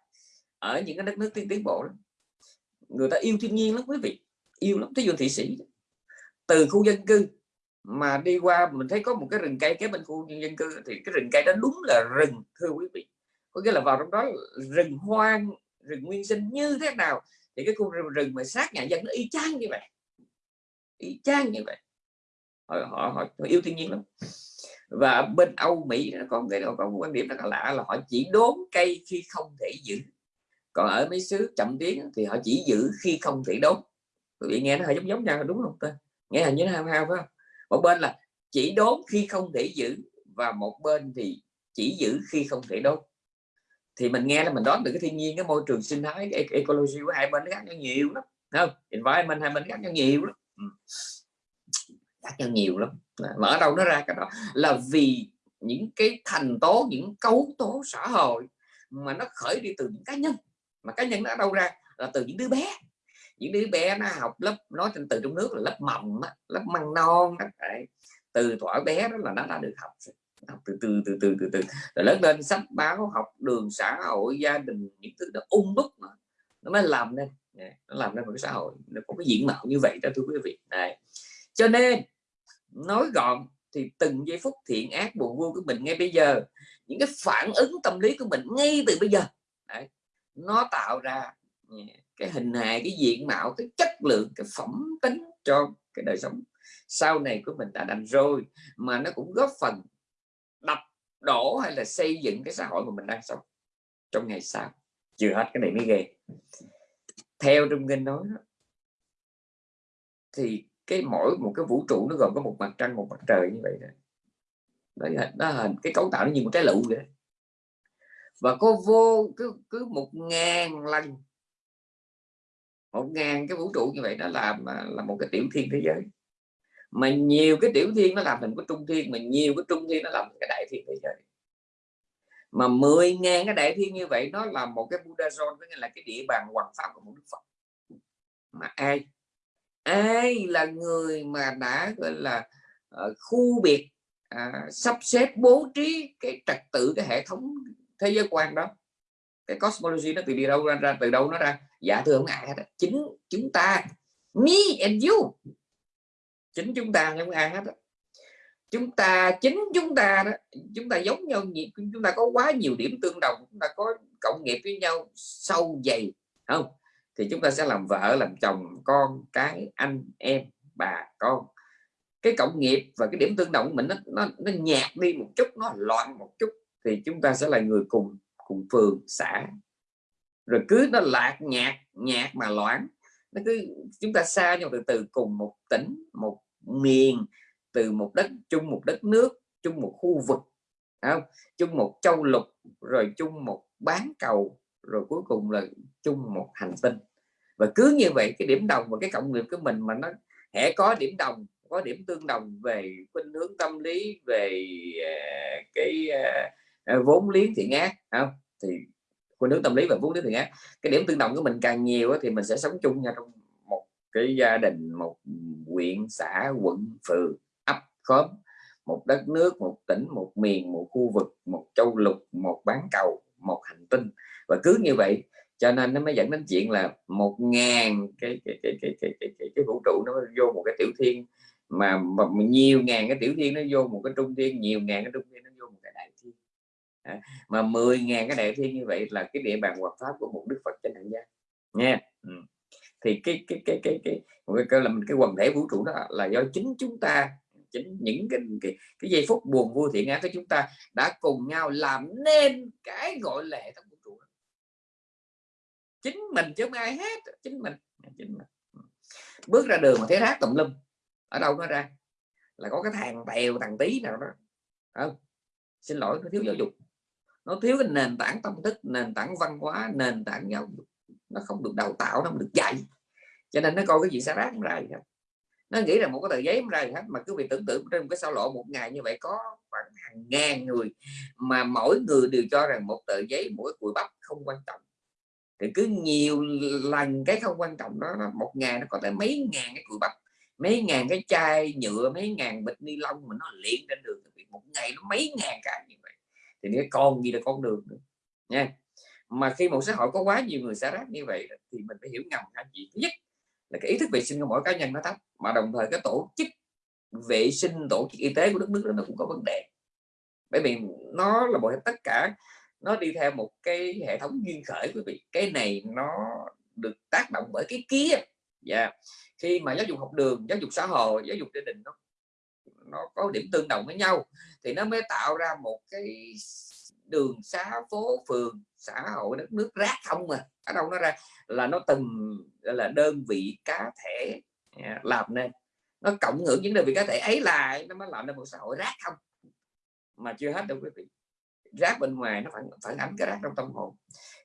ở những cái đất nước tiên tiến bộ đó, người ta yêu thiên nhiên lắm quý vị yêu lắm. Thí dụ thị sĩ từ khu dân cư mà đi qua mình thấy có một cái rừng cây kế bên khu dân cư thì cái rừng cây đó đúng là rừng thưa quý vị. Có nghĩa là vào trong đó rừng hoang rừng nguyên sinh như thế nào thì cái khu rừng, rừng mà sát nhà dân nó y chang như vậy. Y chang như vậy họ, họ, họ, họ yêu thiên nhiên lắm. Và bên Âu Mỹ nó có cái cái có một quan điểm rất là lạ là họ chỉ đốn cây khi không thể giữ. Còn ở mấy xứ chậm tiến thì họ chỉ giữ khi không thể đốn. Quý vị nghe nó hơi giống giống nhau đúng không ta? Nghe hình như nó hao hao phải không? Một bên là chỉ đốn khi không thể giữ và một bên thì chỉ giữ khi không thể đốn. Thì mình nghe là mình đón được cái thiên nhiên cái môi trường sinh thái cái ecology của hai bên nó khác nhau nhiều lắm không? Environment hai bên khác nhau nhiều lắm. Ừ khác nhau nhiều lắm. Mà ở đâu nó ra cái đó là vì những cái thành tố, những cấu tố xã hội mà nó khởi đi từ những cá nhân, mà cá nhân nó ở đâu ra? Là từ những đứa bé. Những đứa bé nó học lớp nói trên, từ trong nước là lớp mầm lớp măng non đó. từ thuở bé đó là nó đã được học học từ từ từ từ từ từ. Rồi lớn lên sách báo, học đường xã hội, gia đình, những thứ nó ung đúc mà. Nó mới làm nên. Nó làm nên một cái xã hội. Nó có cái diện mạo như vậy đó, thưa quý vị. Này. Cho nên nói gọn thì từng giây phút thiện ác buồn vui của mình ngay bây giờ những cái phản ứng tâm lý của mình ngay từ bây giờ Đấy. nó tạo ra ừ, cái hình hài cái diện mạo cái chất lượng cái phẩm tính cho cái đời sống sau này của mình đã đành rồi mà nó cũng góp phần đập đổ hay là xây dựng cái xã hội mà mình đang sống trong ngày sau chưa hết cái này mới ghê theo trong kinh nói đó, thì cái mỗi một cái vũ trụ nó gồm có một mặt trăng một mặt trời như vậy đó. Đó, đó hình cái cấu tạo nó như một trái lựu vậy và có vô cứ cứ một ngàn lần một ngàn cái vũ trụ như vậy nó làm à, là một cái tiểu thiên thế giới. Mà nhiều cái tiểu thiên nó làm thành cái trung thiên mà nhiều cái trung thiên nó làm cái đại thiên thế giới. Mà 10 ngàn cái đại thiên như vậy nó là một cái Buddha zone tức là cái địa bàn hoàng pháp của một đức Phật. Mà ai ai là người mà đã gọi là uh, khu biệt uh, sắp xếp bố trí cái trật tự cái hệ thống thế giới quan đó. Cái cosmology nó từ đi đâu ra, ra từ đâu nó ra? Dạ thưa ông ai hết chính chúng ta me and you. Chính chúng ta không ai hết chúng ta chính chúng ta đó chúng ta giống nhau nhiều chúng ta có quá nhiều điểm tương đồng chúng ta có cộng nghiệp với nhau sâu dày không? Thì chúng ta sẽ làm vợ làm chồng con cái anh em bà con. Cái cộng nghiệp và cái điểm tương đồng của mình nó, nó, nó nhạt đi một chút nó loạn một chút. Thì chúng ta sẽ là người cùng cùng phường xã. Rồi cứ nó lạc nhạt nhạt mà loãng nó cứ chúng ta xa nhau từ từ cùng một tỉnh một miền từ một đất chung một đất nước chung một khu vực không? chung một châu lục rồi chung một bán cầu rồi cuối cùng là chung một hành tinh. Và cứ như vậy, cái điểm đồng và cái cộng nghiệp của mình mà nó hễ có điểm đồng, có điểm tương đồng về khuynh hướng tâm lý, về à, cái à, à, vốn liếng thiện ác không? Thì khuynh hướng tâm lý và vốn liếng thiện ác cái điểm tương đồng của mình càng nhiều thì mình sẽ sống chung nhau trong một cái gia đình, một huyện, xã, quận, phường, ấp, khóm, một đất nước, một tỉnh, một miền, một khu vực, một châu lục, một bán cầu, một hành tinh và cứ như vậy cho nên nó mới dẫn đến chuyện là một ngàn cái cái, cái, cái, cái, cái, cái, cái vũ trụ nó vô một cái tiểu thiên mà, mà nhiều ngàn cái tiểu thiên nó vô một cái trung thiên nhiều ngàn cái trung thiên nó vô một cái đại thiên à, mà 10 ngàn cái đại thiên như vậy là cái địa bàn hoạt pháp của một đức Phật trên hành gian nha ừ. thì cái cái cái cái cái cái, cái là cái quần thể vũ trụ đó là do chính chúng ta chính những cái cái, cái giây phút buồn vui thiện ác của chúng ta đã cùng nhau làm nên cái gọi là hệ thống chính mình chứ không ai hết, chính mình. Chính mình. Ừ. Bước ra đường mà thấy rác tùm lum, ở đâu nó ra? Là có cái thằng tèo, thằng tí nào đó. Không? Xin lỗi, nó thiếu giáo dục. Nó thiếu cái nền tảng tâm thức, nền tảng văn hóa, nền tảng giáo dục. Nó không được đào tạo, nó không được dạy. Cho nên nó coi cái gì xa rác ra gì hết nó nghĩ là một cái tờ giấy ra gì hết, mà cứ bị tưởng tượng trên một cái sao lộ một ngày như vậy có khoảng hàng ngàn người, mà mỗi người đều cho rằng một tờ giấy, mỗi cùi bắp không quan trọng thì cứ nhiều lần cái không quan trọng đó một ngày nó có tới mấy ngàn cái cùi bắp, mấy ngàn cái chai nhựa, mấy ngàn bịch ni lông mà nó liền trên đường một ngày nó mấy ngàn cái như vậy. Thì cái con gì là con đường nữa, nha. Mà khi một xã hội có quá nhiều người xả rác như vậy thì mình phải hiểu ngầm hai chuyện. Thứ nhất là cái ý thức vệ sinh của mỗi cá nhân nó thấp, mà đồng thời cái tổ chức vệ sinh, tổ chức y tế của đất nước đó nó cũng có vấn đề. Bởi vì nó là một tất cả nó đi theo một cái hệ thống duyên khởi quý vị. Cái này nó được tác động bởi cái kia dạ. Yeah. khi mà giáo dục học đường giáo dục xã hội giáo dục gia đình nó nó có điểm tương đồng với nhau thì nó mới tạo ra một cái đường xá phố phường xã hội đất nước rác không mà. Ở đâu nó ra? Là nó từng là đơn vị cá thể yeah, làm nên. Nó cộng hưởng những đơn vị cá thể ấy lại nó mới làm nên một xã hội rác không mà chưa hết đâu quý vị rác bên ngoài nó phản phản ánh cái rác trong tâm hồn.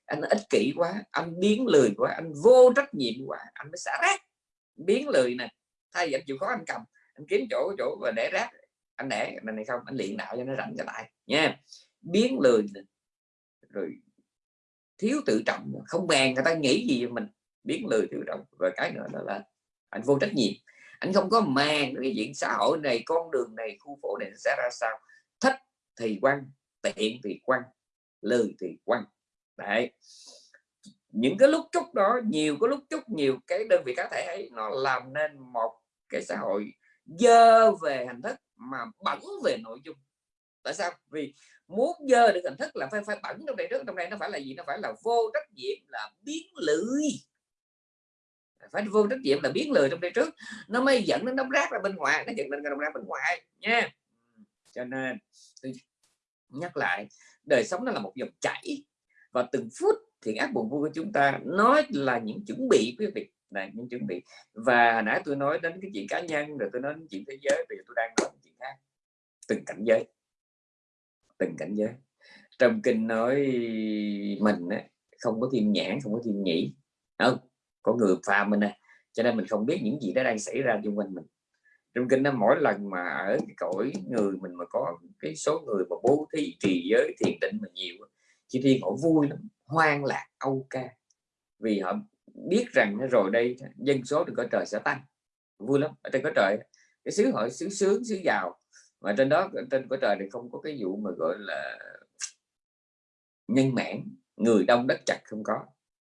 Anh ích kỷ quá anh biến lười quá anh vô trách nhiệm quá anh mới xả rác. Biến lười nè thay vì anh chịu khó anh cầm anh kiếm chỗ chỗ và để rác. Anh để này, này không anh luyện đạo cho nó rảnh trở lại nha. Biến lười rồi thiếu tự trọng không màng người ta nghĩ gì mình. Biến lười tự trọng và cái nữa đó là anh vô trách nhiệm. Anh không có mang cái diện xã hội này con đường này khu phố này sẽ ra sao. Thích thì quăng tiện thì quăng lười thì quăng. Đấy. Những cái lúc chúc đó, nhiều cái lúc chúc nhiều cái đơn vị cá thể ấy, nó làm nên một cái xã hội dơ về hình thức mà bẩn về nội dung. Tại sao? Vì muốn dơ được hình thức là phải phải bẩn trong đây trước, trong đây nó phải là gì? Nó phải là vô trách nhiệm là biến lười. Phải vô trách nhiệm là biến lười trong đây trước. Nó mới dẫn đến đống rác ra bên ngoài, nó dẫn đến đống rác bên ngoài nha. Cho nên nhắc lại đời sống nó là một dòng chảy. Và từng phút thì ác buồn vui của chúng ta nói là những chuẩn bị quý vị. Là những chuẩn bị. Và nãy tôi nói đến cái chuyện cá nhân rồi tôi nói đến chuyện thế giới bây giờ tôi đang nói chuyện khác. Từng cảnh giới. Từng cảnh giới. Trong kinh nói mình á, không có thiên nhãn không có thiên nhĩ. Không có người phàm mình nè cho nên mình không biết những gì đó đang xảy ra xung quanh mình trong kinh nó mỗi lần mà ở cái cõi người mình mà có cái số người mà bố thí, trì giới, thiền định mà nhiều chỉ thiên họ vui lắm, hoang lạc, âu ca. Vì họ biết rằng rồi đây dân số trên cõi trời sẽ tăng. Vui lắm, ở trên cõi trời cái xứ họ xứ sướng, xứ giàu. Mà trên đó, trên cõi trời thì không có cái vụ mà gọi là nhân mãn, người đông đất chặt không có.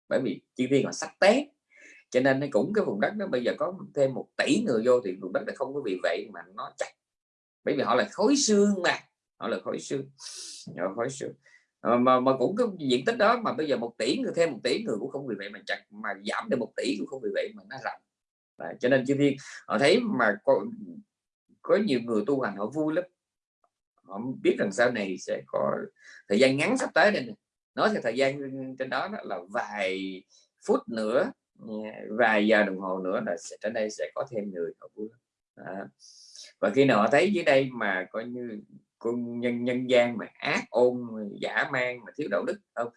Bởi vì chi thiên họ sắc té cho nên nó cũng cái vùng đất đó bây giờ có thêm một tỷ người vô thì vùng đất nó không có vì vậy mà nó chặt. Bởi vì họ là khối xương mà họ là khối xương họ khối xương. À, mà mà cũng có diện tích đó mà bây giờ một tỷ người thêm một tỷ người cũng không vì vậy mà chặt mà giảm được một tỷ cũng không vì vậy mà nó rộng à, cho nên chư thiên họ thấy mà có, có nhiều người tu hành họ vui lắm. Họ biết rằng sau này sẽ có thời gian ngắn sắp tới đây này. nói theo thời gian trên đó, đó là vài phút nữa vài giờ đồng hồ nữa là sẽ trên đây sẽ có thêm người họ vui à. và khi nào họ thấy dưới đây mà coi như con nhân nhân gian mà ác, ôn giả man mà thiếu đạo đức, không,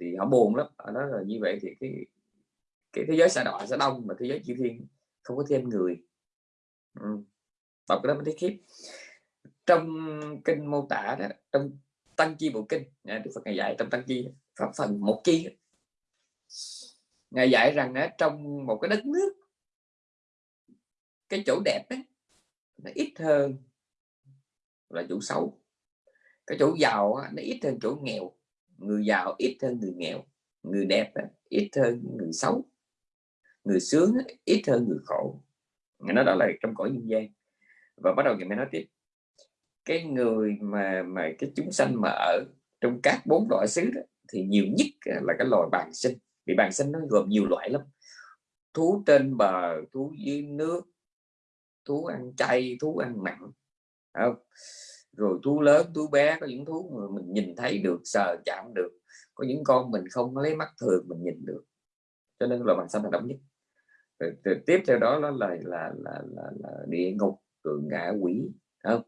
thì họ buồn lắm. Họ nói là như vậy thì cái cái thế giới xã đọa sẽ đông mà thế giới chư thiên không có thêm người. Ừ. đọc cái đó mới thấy khiếp. Trong kinh mô tả đó, trong tăng chi bộ kinh đức phật ngày dạy trong tăng chi, pháp phần một chi ngài dạy rằng á trong một cái đất nước cái chỗ đẹp ấy, nó ít hơn là chỗ xấu. Cái chỗ giàu nó ít hơn chỗ nghèo. Người giàu ít hơn người nghèo. Người đẹp ít hơn người xấu. Người sướng ít hơn người khổ. Nó đó là trong cõi nhân gian. Và bắt đầu ngày mới nói tiếp. Cái người mà mà cái chúng sanh mà ở trong các bốn loại xứ đó, thì nhiều nhất là cái loài bàn sinh vì bản sinh nó gồm nhiều loại lắm. Thú trên bờ thú dưới nước thú ăn chay thú ăn mặn không? rồi thú lớn thú bé có những thú mà mình nhìn thấy được sờ chạm được. Có những con mình không lấy mắt thường mình nhìn được. Cho nên là bản sinh là đậm nhất. Rồi, rồi, tiếp theo đó nó là là là là, là địa ngục rồi ngạ quỷ không?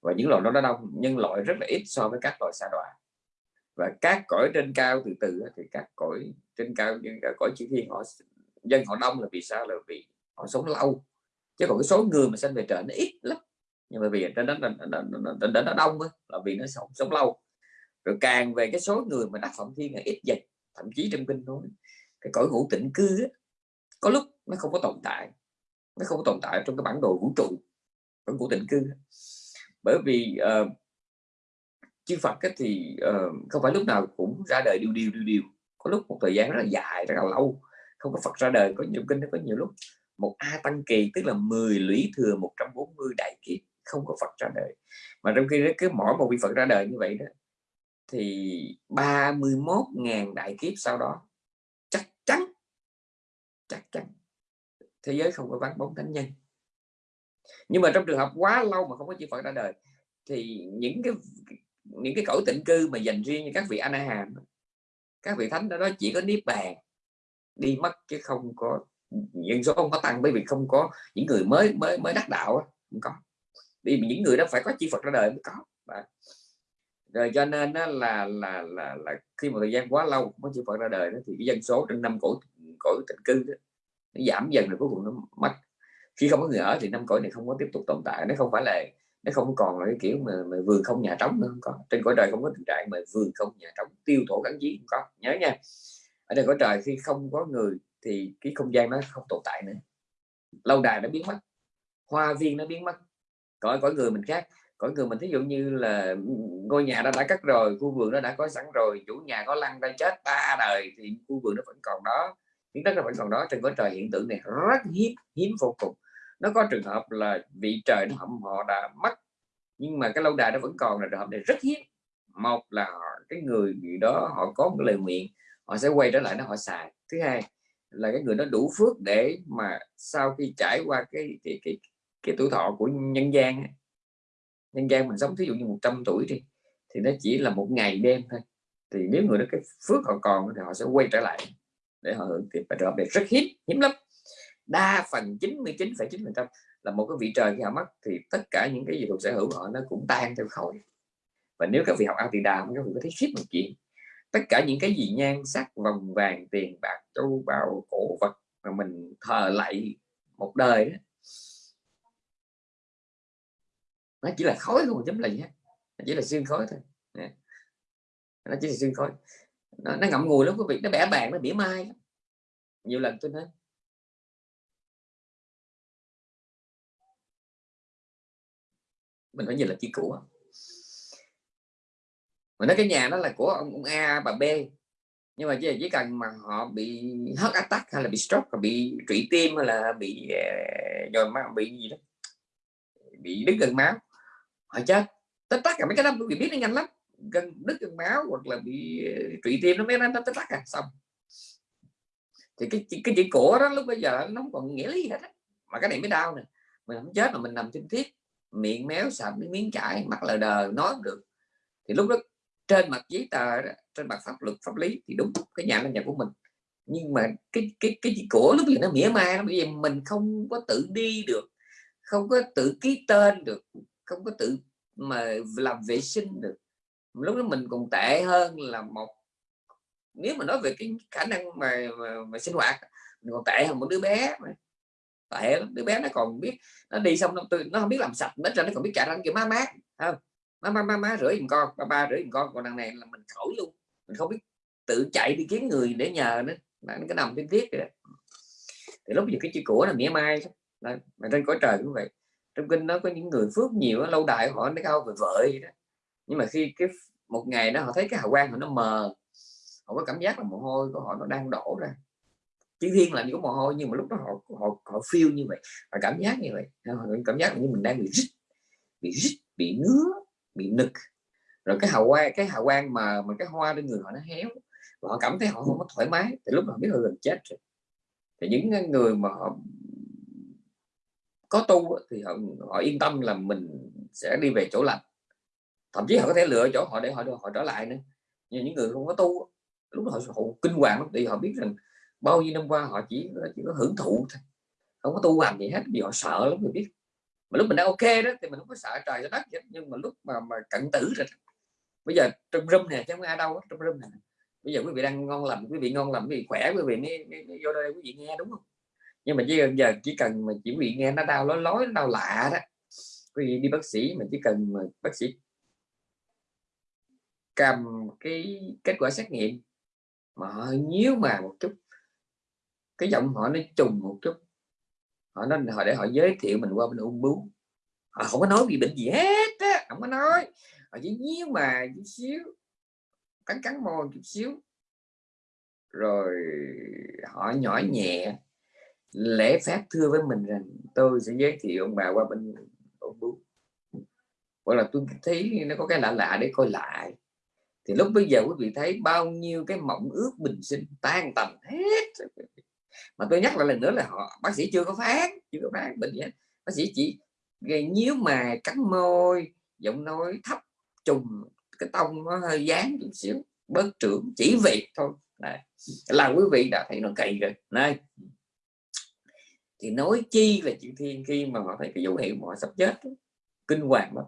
Và những loại đó nó đông nhưng loại rất là ít so với các loại xa đọa và các cõi trên cao từ từ thì các cõi trên cao những cõi chữ thiên họ dân họ đông là vì sao? Là vì họ sống lâu. Chứ còn cái số người mà sinh về trời nó ít lắm. Nhưng mà vì trên đó trên đó nó đông là vì nó sống sống lâu. Rồi càng về cái số người mà đắc phẩm thiên là ít dần thậm chí trong kinh nói cái cõi ngũ tịnh cư á, có lúc nó không có tồn tại. Nó không có tồn tại trong cái bản đồ vũ trụ cõi ngũ tịnh cư bởi vì uh, chư Phật ấy thì uh, không phải lúc nào cũng ra đời điều điều điều điều có lúc một thời gian rất là dài rất là lâu. Không có Phật ra đời có nhiều kinh nó có nhiều lúc một A tăng kỳ tức là 10 lũy thừa 140 đại kiếp không có Phật ra đời. Mà trong khi cứ mỗi một vị Phật ra đời như vậy đó thì 31.000 đại kiếp sau đó chắc chắn chắc chắn thế giới không có vắng bóng thánh nhân. Nhưng mà trong trường hợp quá lâu mà không có chư Phật ra đời thì những cái những cái cõi tịnh cư mà dành riêng cho các vị anh hàm các vị thánh đó, đó chỉ có niết bàn đi mất chứ không có dân số không có tăng bởi vì không có những người mới mới mới đắc đạo không có. Vì những người đó phải có chi Phật ra đời mới có. Và rồi cho nên đó là là là là khi một thời gian quá lâu có chư Phật ra đời đó, thì cái dân số trên năm cõi cõi tịnh cư đó, nó giảm dần rồi cuối cùng nó mất. Khi không có người ở thì năm cõi này không có tiếp tục tồn tại nó không phải là nó không còn là cái kiểu mà, mà vườn không nhà trống nữa không có. Trên cõi trời không có tình trạng mà vườn không nhà trống tiêu thổ gắn chí không có. Nhớ nha. Ở trên cõi trời khi không có người thì cái không gian nó không tồn tại nữa. Lâu đài nó biến mất hoa viên nó biến mất. Cõi cõi người mình khác. Cõi người mình thí dụ như là ngôi nhà nó đã cắt rồi khu vườn nó đã có sẵn rồi chủ nhà có lăn ra chết ba đời thì khu vườn nó vẫn còn đó. Những đất nó vẫn còn đó. Trên cõi trời hiện tượng này rất hiếm hiếm vô cùng nó có trường hợp là vị trời nó họ đã mất. Nhưng mà cái lâu đài nó vẫn còn là trường hợp này rất hiếm. Một là họ, cái người gì đó họ có một lời nguyện họ sẽ quay trở lại nó họ xài. Thứ hai là cái người đó đủ phước để mà sau khi trải qua cái cái cái, cái tuổi thọ của nhân gian nhân gian mình sống thí dụ như 100 tuổi đi thì nó chỉ là một ngày đêm thôi. Thì nếu người đó cái phước họ còn thì họ sẽ quay trở lại để họ hưởng thì trường hợp này rất hiếm hiếm lắm đa phần 99,9% là một cái vị trời khi họ mất thì tất cả những cái gì thuộc sở hữu họ nó cũng tan theo khói và nếu các vị học Atida các vị có thấy ship một chuyện tất cả những cái gì nhan sắc vòng vàng tiền bạc châu báu cổ vật mà mình thờ lại một đời đó nó chỉ là khói không chấm gì hết nó chỉ là xương khói thôi. Nó chỉ là xương khói nó, nó ngậm ngùi lắm quý vị nó bẻ bàn nó bỉa mai nhiều lần tôi nói mình phải nhìn là chi của mình nói cái nhà đó là của ông, ông A bà B. Nhưng mà chỉ, chỉ cần mà họ bị heart attack hay là bị stroke hay bị trụy tim hay là bị ờ, rồi máu bị gì đó bị đứt gần máu họ chết. Tất tất cả mấy cái đó bị biết nó nhanh lắm. Gần đứt gần máu hoặc là bị ờ, trụy tim nó mới nó tất tất cả à, xong. Thì cái cái chữ cổ đó lúc bây giờ nó không còn nghĩa lý hết đó. mà cái này mới đau nè. Mình không chết mà mình nằm trên thiết miệng méo sạch miếng chải mặt lờ đờ nói được. Thì lúc đó trên mặt giấy tờ trên mặt pháp luật pháp lý thì đúng cái nhà là nhà của mình. Nhưng mà cái cái cái gì của lúc gì nó mỉa mai bây giờ vì mình không có tự đi được không có tự ký tên được không có tự mà làm vệ sinh được. Lúc đó mình còn tệ hơn là một nếu mà nói về cái khả năng mà, mà, mà sinh hoạt mình còn tệ hơn một đứa bé mà tệ lắm đứa bé nó còn biết nó đi xong nó, nó không biết làm sạch nó cho nó còn biết chạy ra kiểu má mát không? Má má má má rửa giùm con ba ba rửa giùm con còn đằng này là mình khỏi luôn mình không biết tự chạy đi kiếm người để nhờ nữa nó cái nằm trên tiết rồi thì lúc giờ cái chữ của là mỉa mai đó. mà trên cõi trời cũng vậy. Trong kinh nó có những người phước nhiều lâu đài họ nó cao về vợ đó. Nhưng mà khi cái một ngày đó họ thấy cái hào quang của nó mờ họ có cảm giác là mồ hôi của họ nó đang đổ ra chữ thiên là những mồ hôi nhưng mà lúc đó họ họ họ feel như vậy và cảm giác như vậy. Họ cảm giác như mình đang bị rít bị rít bị ngứa bị nực. Rồi cái hào quang cái hào quang mà mà cái hoa trên người họ nó héo và họ cảm thấy họ không có thoải mái. Thì lúc họ biết họ gần chết rồi. Thì những người mà họ có tu thì họ, họ yên tâm là mình sẽ đi về chỗ lành. Thậm chí họ có thể lựa chỗ họ để họ họ trở lại nữa. Nhưng những người không có tu lúc đó họ, họ kinh hoàng lắm thì họ biết rằng bao nhiêu năm qua họ chỉ chỉ có hưởng thụ thôi. Không có tu hành gì hết vì họ sợ lắm người biết. Mà lúc mình đang ok đó thì mình không có sợ trời đất gì nhưng mà lúc mà mà cận tử rồi bây giờ trong râm nè chứ không ai đâu trong râm nè. bây giờ quý vị đang ngon lành quý vị ngon lành quý vị khỏe quý vị mới, mới, mới vô đây quý vị nghe đúng không? Nhưng mà chỉ giờ chỉ cần mà chỉ quý vị nghe nó đau lói đau lạ đó. Quý vị đi bác sĩ mà chỉ cần mà bác sĩ cầm cái kết quả xét nghiệm mà nhíu mà một chút cái giọng họ nó trùng một chút. Họ nói, họ để họ giới thiệu mình qua bên ung bướu họ không có nói gì bệnh gì hết á, không có nói. Họ chỉ nhíu mà chút xíu, cắn cắn môi chút xíu. Rồi họ nhỏ nhẹ, lễ phép thưa với mình rằng, tôi sẽ giới thiệu ông bà qua bên ung bướu hoặc là tôi thấy nó có cái lạ lạ để coi lại. Thì lúc bây giờ quý vị thấy bao nhiêu cái mộng ước bình sinh tan tành hết mà tôi nhắc lại lần nữa là họ, bác sĩ chưa có phán chưa có phán bệnh gì bác sĩ chỉ gây nhíu mà cắn môi, giọng nói thấp, trùng cái tông nó hơi dán chút xíu, bớt trưởng, chỉ việc thôi. Này là quý vị đã thấy nó cày rồi. Này. Thì nói chi về chuyện thiên khi mà họ thấy cái dấu hiệu mà họ sắp chết kinh hoàng lắm.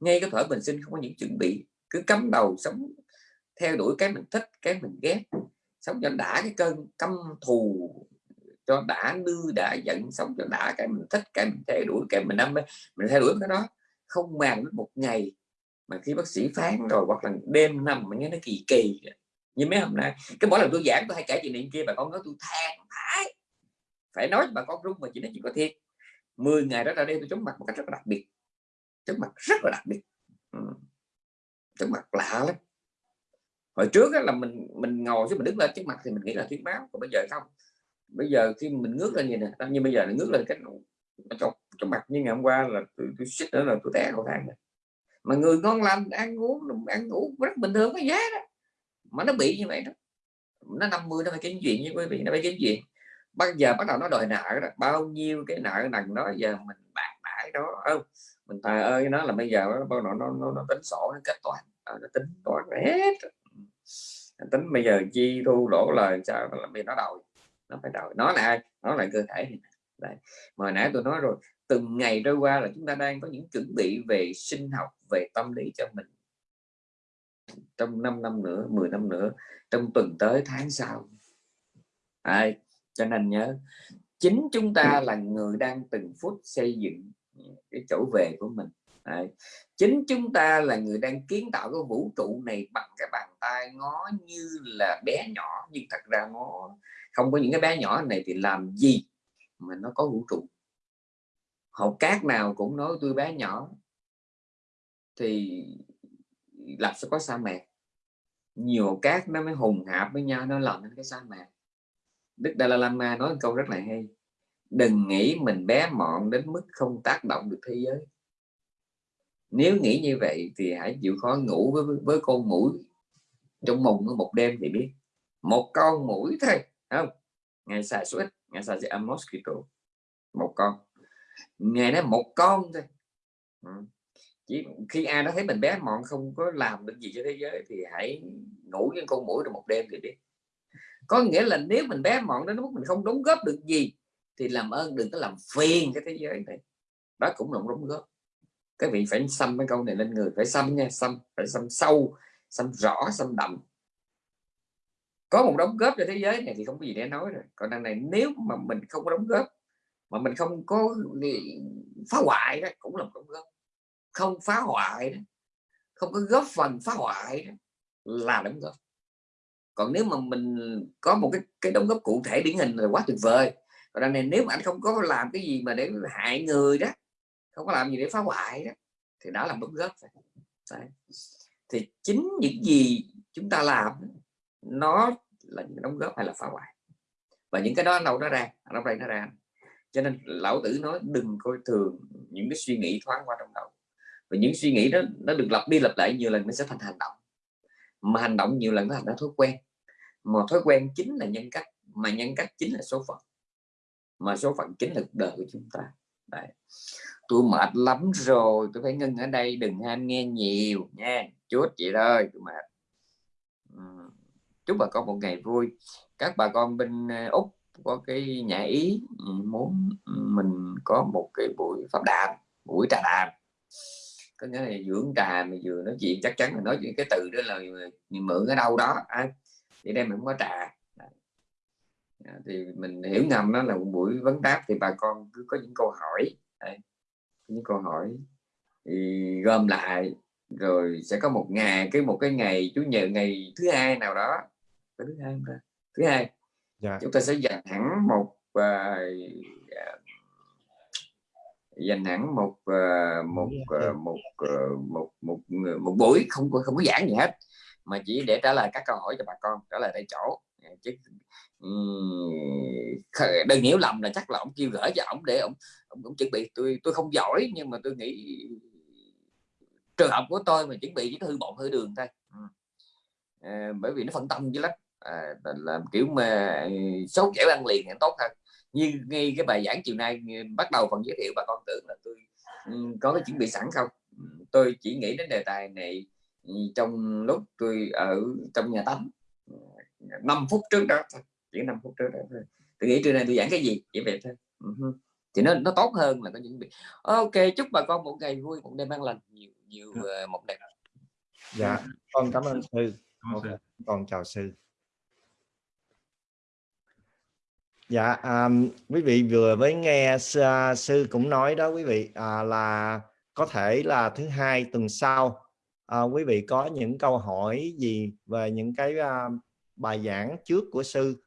Ngay cái thở bình sinh không có những chuẩn bị, cứ cắm đầu sống, theo đuổi cái mình thích, cái mình ghét sống cho đã cái cơn căm thù, cho đã nư đã giận, sống cho đã cái mình thích, cái mình theo đuổi, cái mình đam mê, mình theo đuổi cái đó. Không màng đến một ngày mà khi bác sĩ phán rồi, hoặc là đêm nằm mà nghe nó kỳ kỳ như mấy hôm nay, cái mỗi lần tôi giảng tôi hay kể chuyện này kia, bà con nói tôi than thái phải nói bà con rung mà chỉ nói chuyện có thiệt. 10 ngày đó ra đây tôi chống mặt một cách rất là đặc biệt. Chống mặt rất là đặc biệt. Ừ. chống mặt lạ lắm hồi trước là mình mình ngồi chứ mình đứng lên trước mặt thì mình nghĩ là thuyết báo còn bây giờ không. Bây giờ khi mình ngước lên nhìn nè như bây giờ là ngước lên cái trong, trong mặt như ngày hôm qua là tôi, tôi xích nữa là tôi té cầu thang này. mà người ngon lành ăn uống ăn ngủ rất bình thường cái giá đó. Mà nó bị như vậy đó. Nó 50 nó phải kiếm chuyện với quý vị nó phải kiếm chuyện. Bây giờ bắt đầu nó đòi nợ đó. Bao nhiêu cái nợ nần đó giờ mình bạc bãi đó không? Mình thờ ơi nó là bây giờ nó nó nó, nó tính sổ nó kết toán. Ờ, nó tính toán hết tính bây giờ chi thu lỗ lời sao? Là vì nó đòi. Nó phải đòi. Nó là ai? Nó là cơ thể Đấy. mà nãy tôi nói rồi từng ngày trôi qua là chúng ta đang có những chuẩn bị về sinh học về tâm lý cho mình. Trong 5 năm nữa 10 năm nữa trong tuần tới tháng sau. À, cho nên nhớ chính chúng ta là người đang từng phút xây dựng cái chỗ về của mình. Đấy. chính chúng ta là người đang kiến tạo cái vũ trụ này bằng cái bàn tay ngó như là bé nhỏ, nhưng thật ra nó không có những cái bé nhỏ này thì làm gì mà nó có vũ trụ? Hột cát nào cũng nói tôi bé nhỏ, thì làm sao có sa mạc? Nhiều cát nó mới hùng hạp với nhau, nó làm nên cái sa mạc. Đức Dalai Lama nói câu rất là hay, đừng nghĩ mình bé mọn đến mức không tác động được thế giới nếu nghĩ như vậy thì hãy chịu khó ngủ với, với con mũi trong mùng một đêm thì biết. Một con mũi thôi không? Ngày xài suốt ngày xài sẽ mosquito. Một con. Ngày đó một con thôi. Ừ. chỉ khi ai đó thấy mình bé mọn không có làm được gì cho thế giới thì hãy ngủ với con mũi được một đêm thì biết. Có nghĩa là nếu mình bé mọn đến mức mình không đóng góp được gì thì làm ơn đừng có làm phiền cái thế giới này. Đó cũng là một đóng góp các vị phải xăm cái câu này lên người, phải xăm nha, xăm, phải xăm sâu, xăm rõ, xăm đậm. Có một đóng góp cho thế giới này thì không có gì để nói rồi. Còn đằng này nếu mà mình không có đóng góp, mà mình không có phá hoại đó, cũng là một đóng góp. Không phá hoại đó, không có góp phần phá hoại đó, là đóng góp. Còn nếu mà mình có một cái cái đóng góp cụ thể điển hình là quá tuyệt vời. Còn đằng này nếu mà anh không có làm cái gì mà để hại người đó không có làm gì để phá hoại đó. Thì đó là đóng góp Đấy. thì chính những gì chúng ta làm, nó là những đóng góp hay là phá hoại. Và những cái đó đâu nó ra đâu đây nó ra. Cho nên lão tử nói đừng coi thường những cái suy nghĩ thoáng qua trong đầu. Và những suy nghĩ đó, nó được lặp đi lặp lại nhiều lần nó sẽ thành hành động. Mà hành động nhiều lần nó thành ra thói quen. Mà thói quen chính là nhân cách, mà nhân cách chính là số phận. Mà số phận chính là cuộc đời của chúng ta. Đấy. tôi mệt lắm rồi tôi phải ngưng ở đây đừng ham nghe nhiều nha. Chút chị ơi tôi mệt. Chúc bà con một ngày vui. Các bà con bên ờ, úc có cái nhà ý muốn mình có một cái buổi pháp đàm buổi trà đàm. Có nghĩa là dưỡng trà mà vừa nói chuyện chắc chắn là nói chuyện cái từ đó là ờ, mượn ở đâu đó à, thì đây mình không có trà à, thì mình hiểu ngầm đó là một buổi vấn đáp thì bà con cứ có những câu hỏi. Đây, những câu hỏi. Thì gom lại rồi sẽ có một ngày cái một cái ngày chủ nhật ngày thứ hai nào đó. Thứ hai thứ hai. Dạ. chúng ta sẽ dành hẳn một uh, dành hẳn một ờ, một ừ. một ờ, một một một, buổi không có không có giảng gì hết mà chỉ để trả lời các câu hỏi cho bà con trả lời tại chỗ. À, chứ đừng hiểu lầm là chắc là ông kêu gửi cho ông để ông ông, ông chuẩn bị. Tôi tôi không giỏi nhưng mà tôi nghĩ trường hợp của tôi mà chuẩn bị chỉ có hư bột hư đường thôi. À, bởi vì nó phân tâm dữ lắm. À, là, kiểu mà xấu sốt dẻo ăn liền thì tốt hơn. Như ngay cái bài giảng chiều nay bắt đầu phần giới thiệu bà con tưởng là tôi có cái chuẩn bị sẵn không? Tôi chỉ nghĩ đến đề tài này trong lúc tôi ở trong nhà tắm 5 phút trước đó thôi chỉ 5 phút trước đó thôi. Tôi nghĩ trưa nay tôi giảng cái gì chỉ vậy thôi. Ừ thì nó nó tốt hơn là có những việc. Ok chúc bà con một ngày vui một đêm an lành nhiều nhiều ờ, một đẹp. Dạ con cảm ơn sư. Ok, sư. con chào sư. Dạ à, quý vị vừa mới nghe sư, à, sư cũng nói đó quý vị à, là có thể là thứ hai tuần sau à, quý vị có những câu hỏi gì về những cái à, bài giảng trước của sư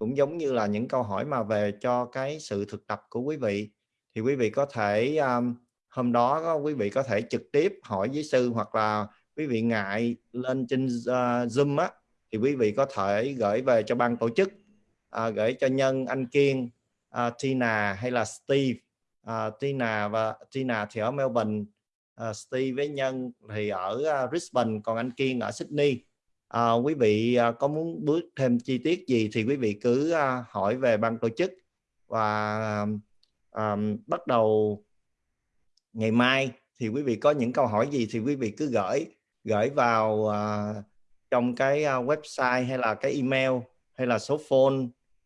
cũng giống như là những câu hỏi mà về cho cái sự thực tập của quý vị. Thì quý vị có thể um, hôm đó quý vị có thể trực tiếp hỏi với sư hoặc là quý vị ngại lên trên uh, zoom á thì quý vị có thể gửi về cho ban tổ chức uh, gửi cho nhân anh kiên uh, tina hay là steve. Uh, tina và tina thì ở melbourne uh, steve với nhân thì ở uh, brisbane còn anh kiên ở sydney à, quý vị à, có muốn bước thêm chi tiết gì thì quý vị cứ à, hỏi về ban tổ chức và à, bắt đầu ngày mai thì quý vị có những câu hỏi gì thì quý vị cứ gửi gửi vào à, trong cái à, website hay là cái email hay là số phone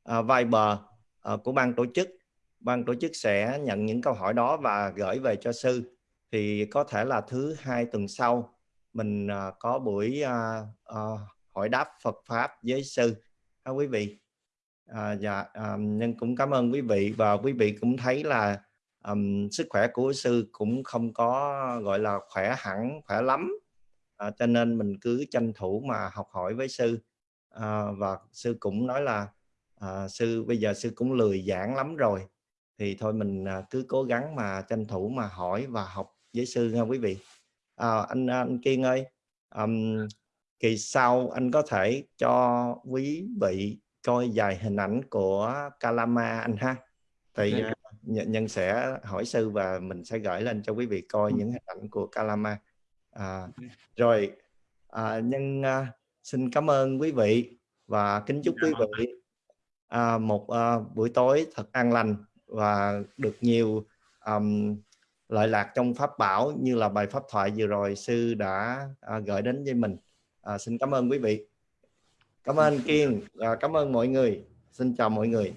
à, Viber à, của ban tổ chức. Ban tổ chức sẽ nhận những câu hỏi đó và gửi về cho sư. Thì có thể là thứ hai tuần sau mình ờ, có buổi ờ, ờ, hỏi đáp Phật pháp với sư. Các quý vị? À, dạ nhân cũng cảm ơn quý vị và quý vị cũng thấy là um, sức khỏe của sư cũng không có gọi là khỏe hẳn khỏe lắm. À, cho nên mình cứ tranh thủ mà học hỏi với sư. À, và sư cũng nói là à, sư bây giờ sư cũng lười giảng lắm rồi. Thì thôi mình cứ cố gắng mà tranh thủ mà hỏi và học với sư nha quý vị à, anh anh Kiên ơi ừm, kỳ sau anh có thể cho quý vị coi vài hình ảnh của Kalama anh ha. Thì Ok. à, nhân, nhân sẽ hỏi sư và mình sẽ gửi lên cho quý vị coi những hình ảnh của Kalama. À, rồi à, nhân à, xin cảm ơn quý vị và kính chúc quý vị à, một à, buổi tối thật an lành và được nhiều um, lợi lạc trong pháp bảo như là bài pháp thoại vừa rồi sư đã à, gửi đến với mình. À, xin cảm ơn quý vị. Cảm ơn kiên. Và cảm ơn mọi người. Xin chào mọi người.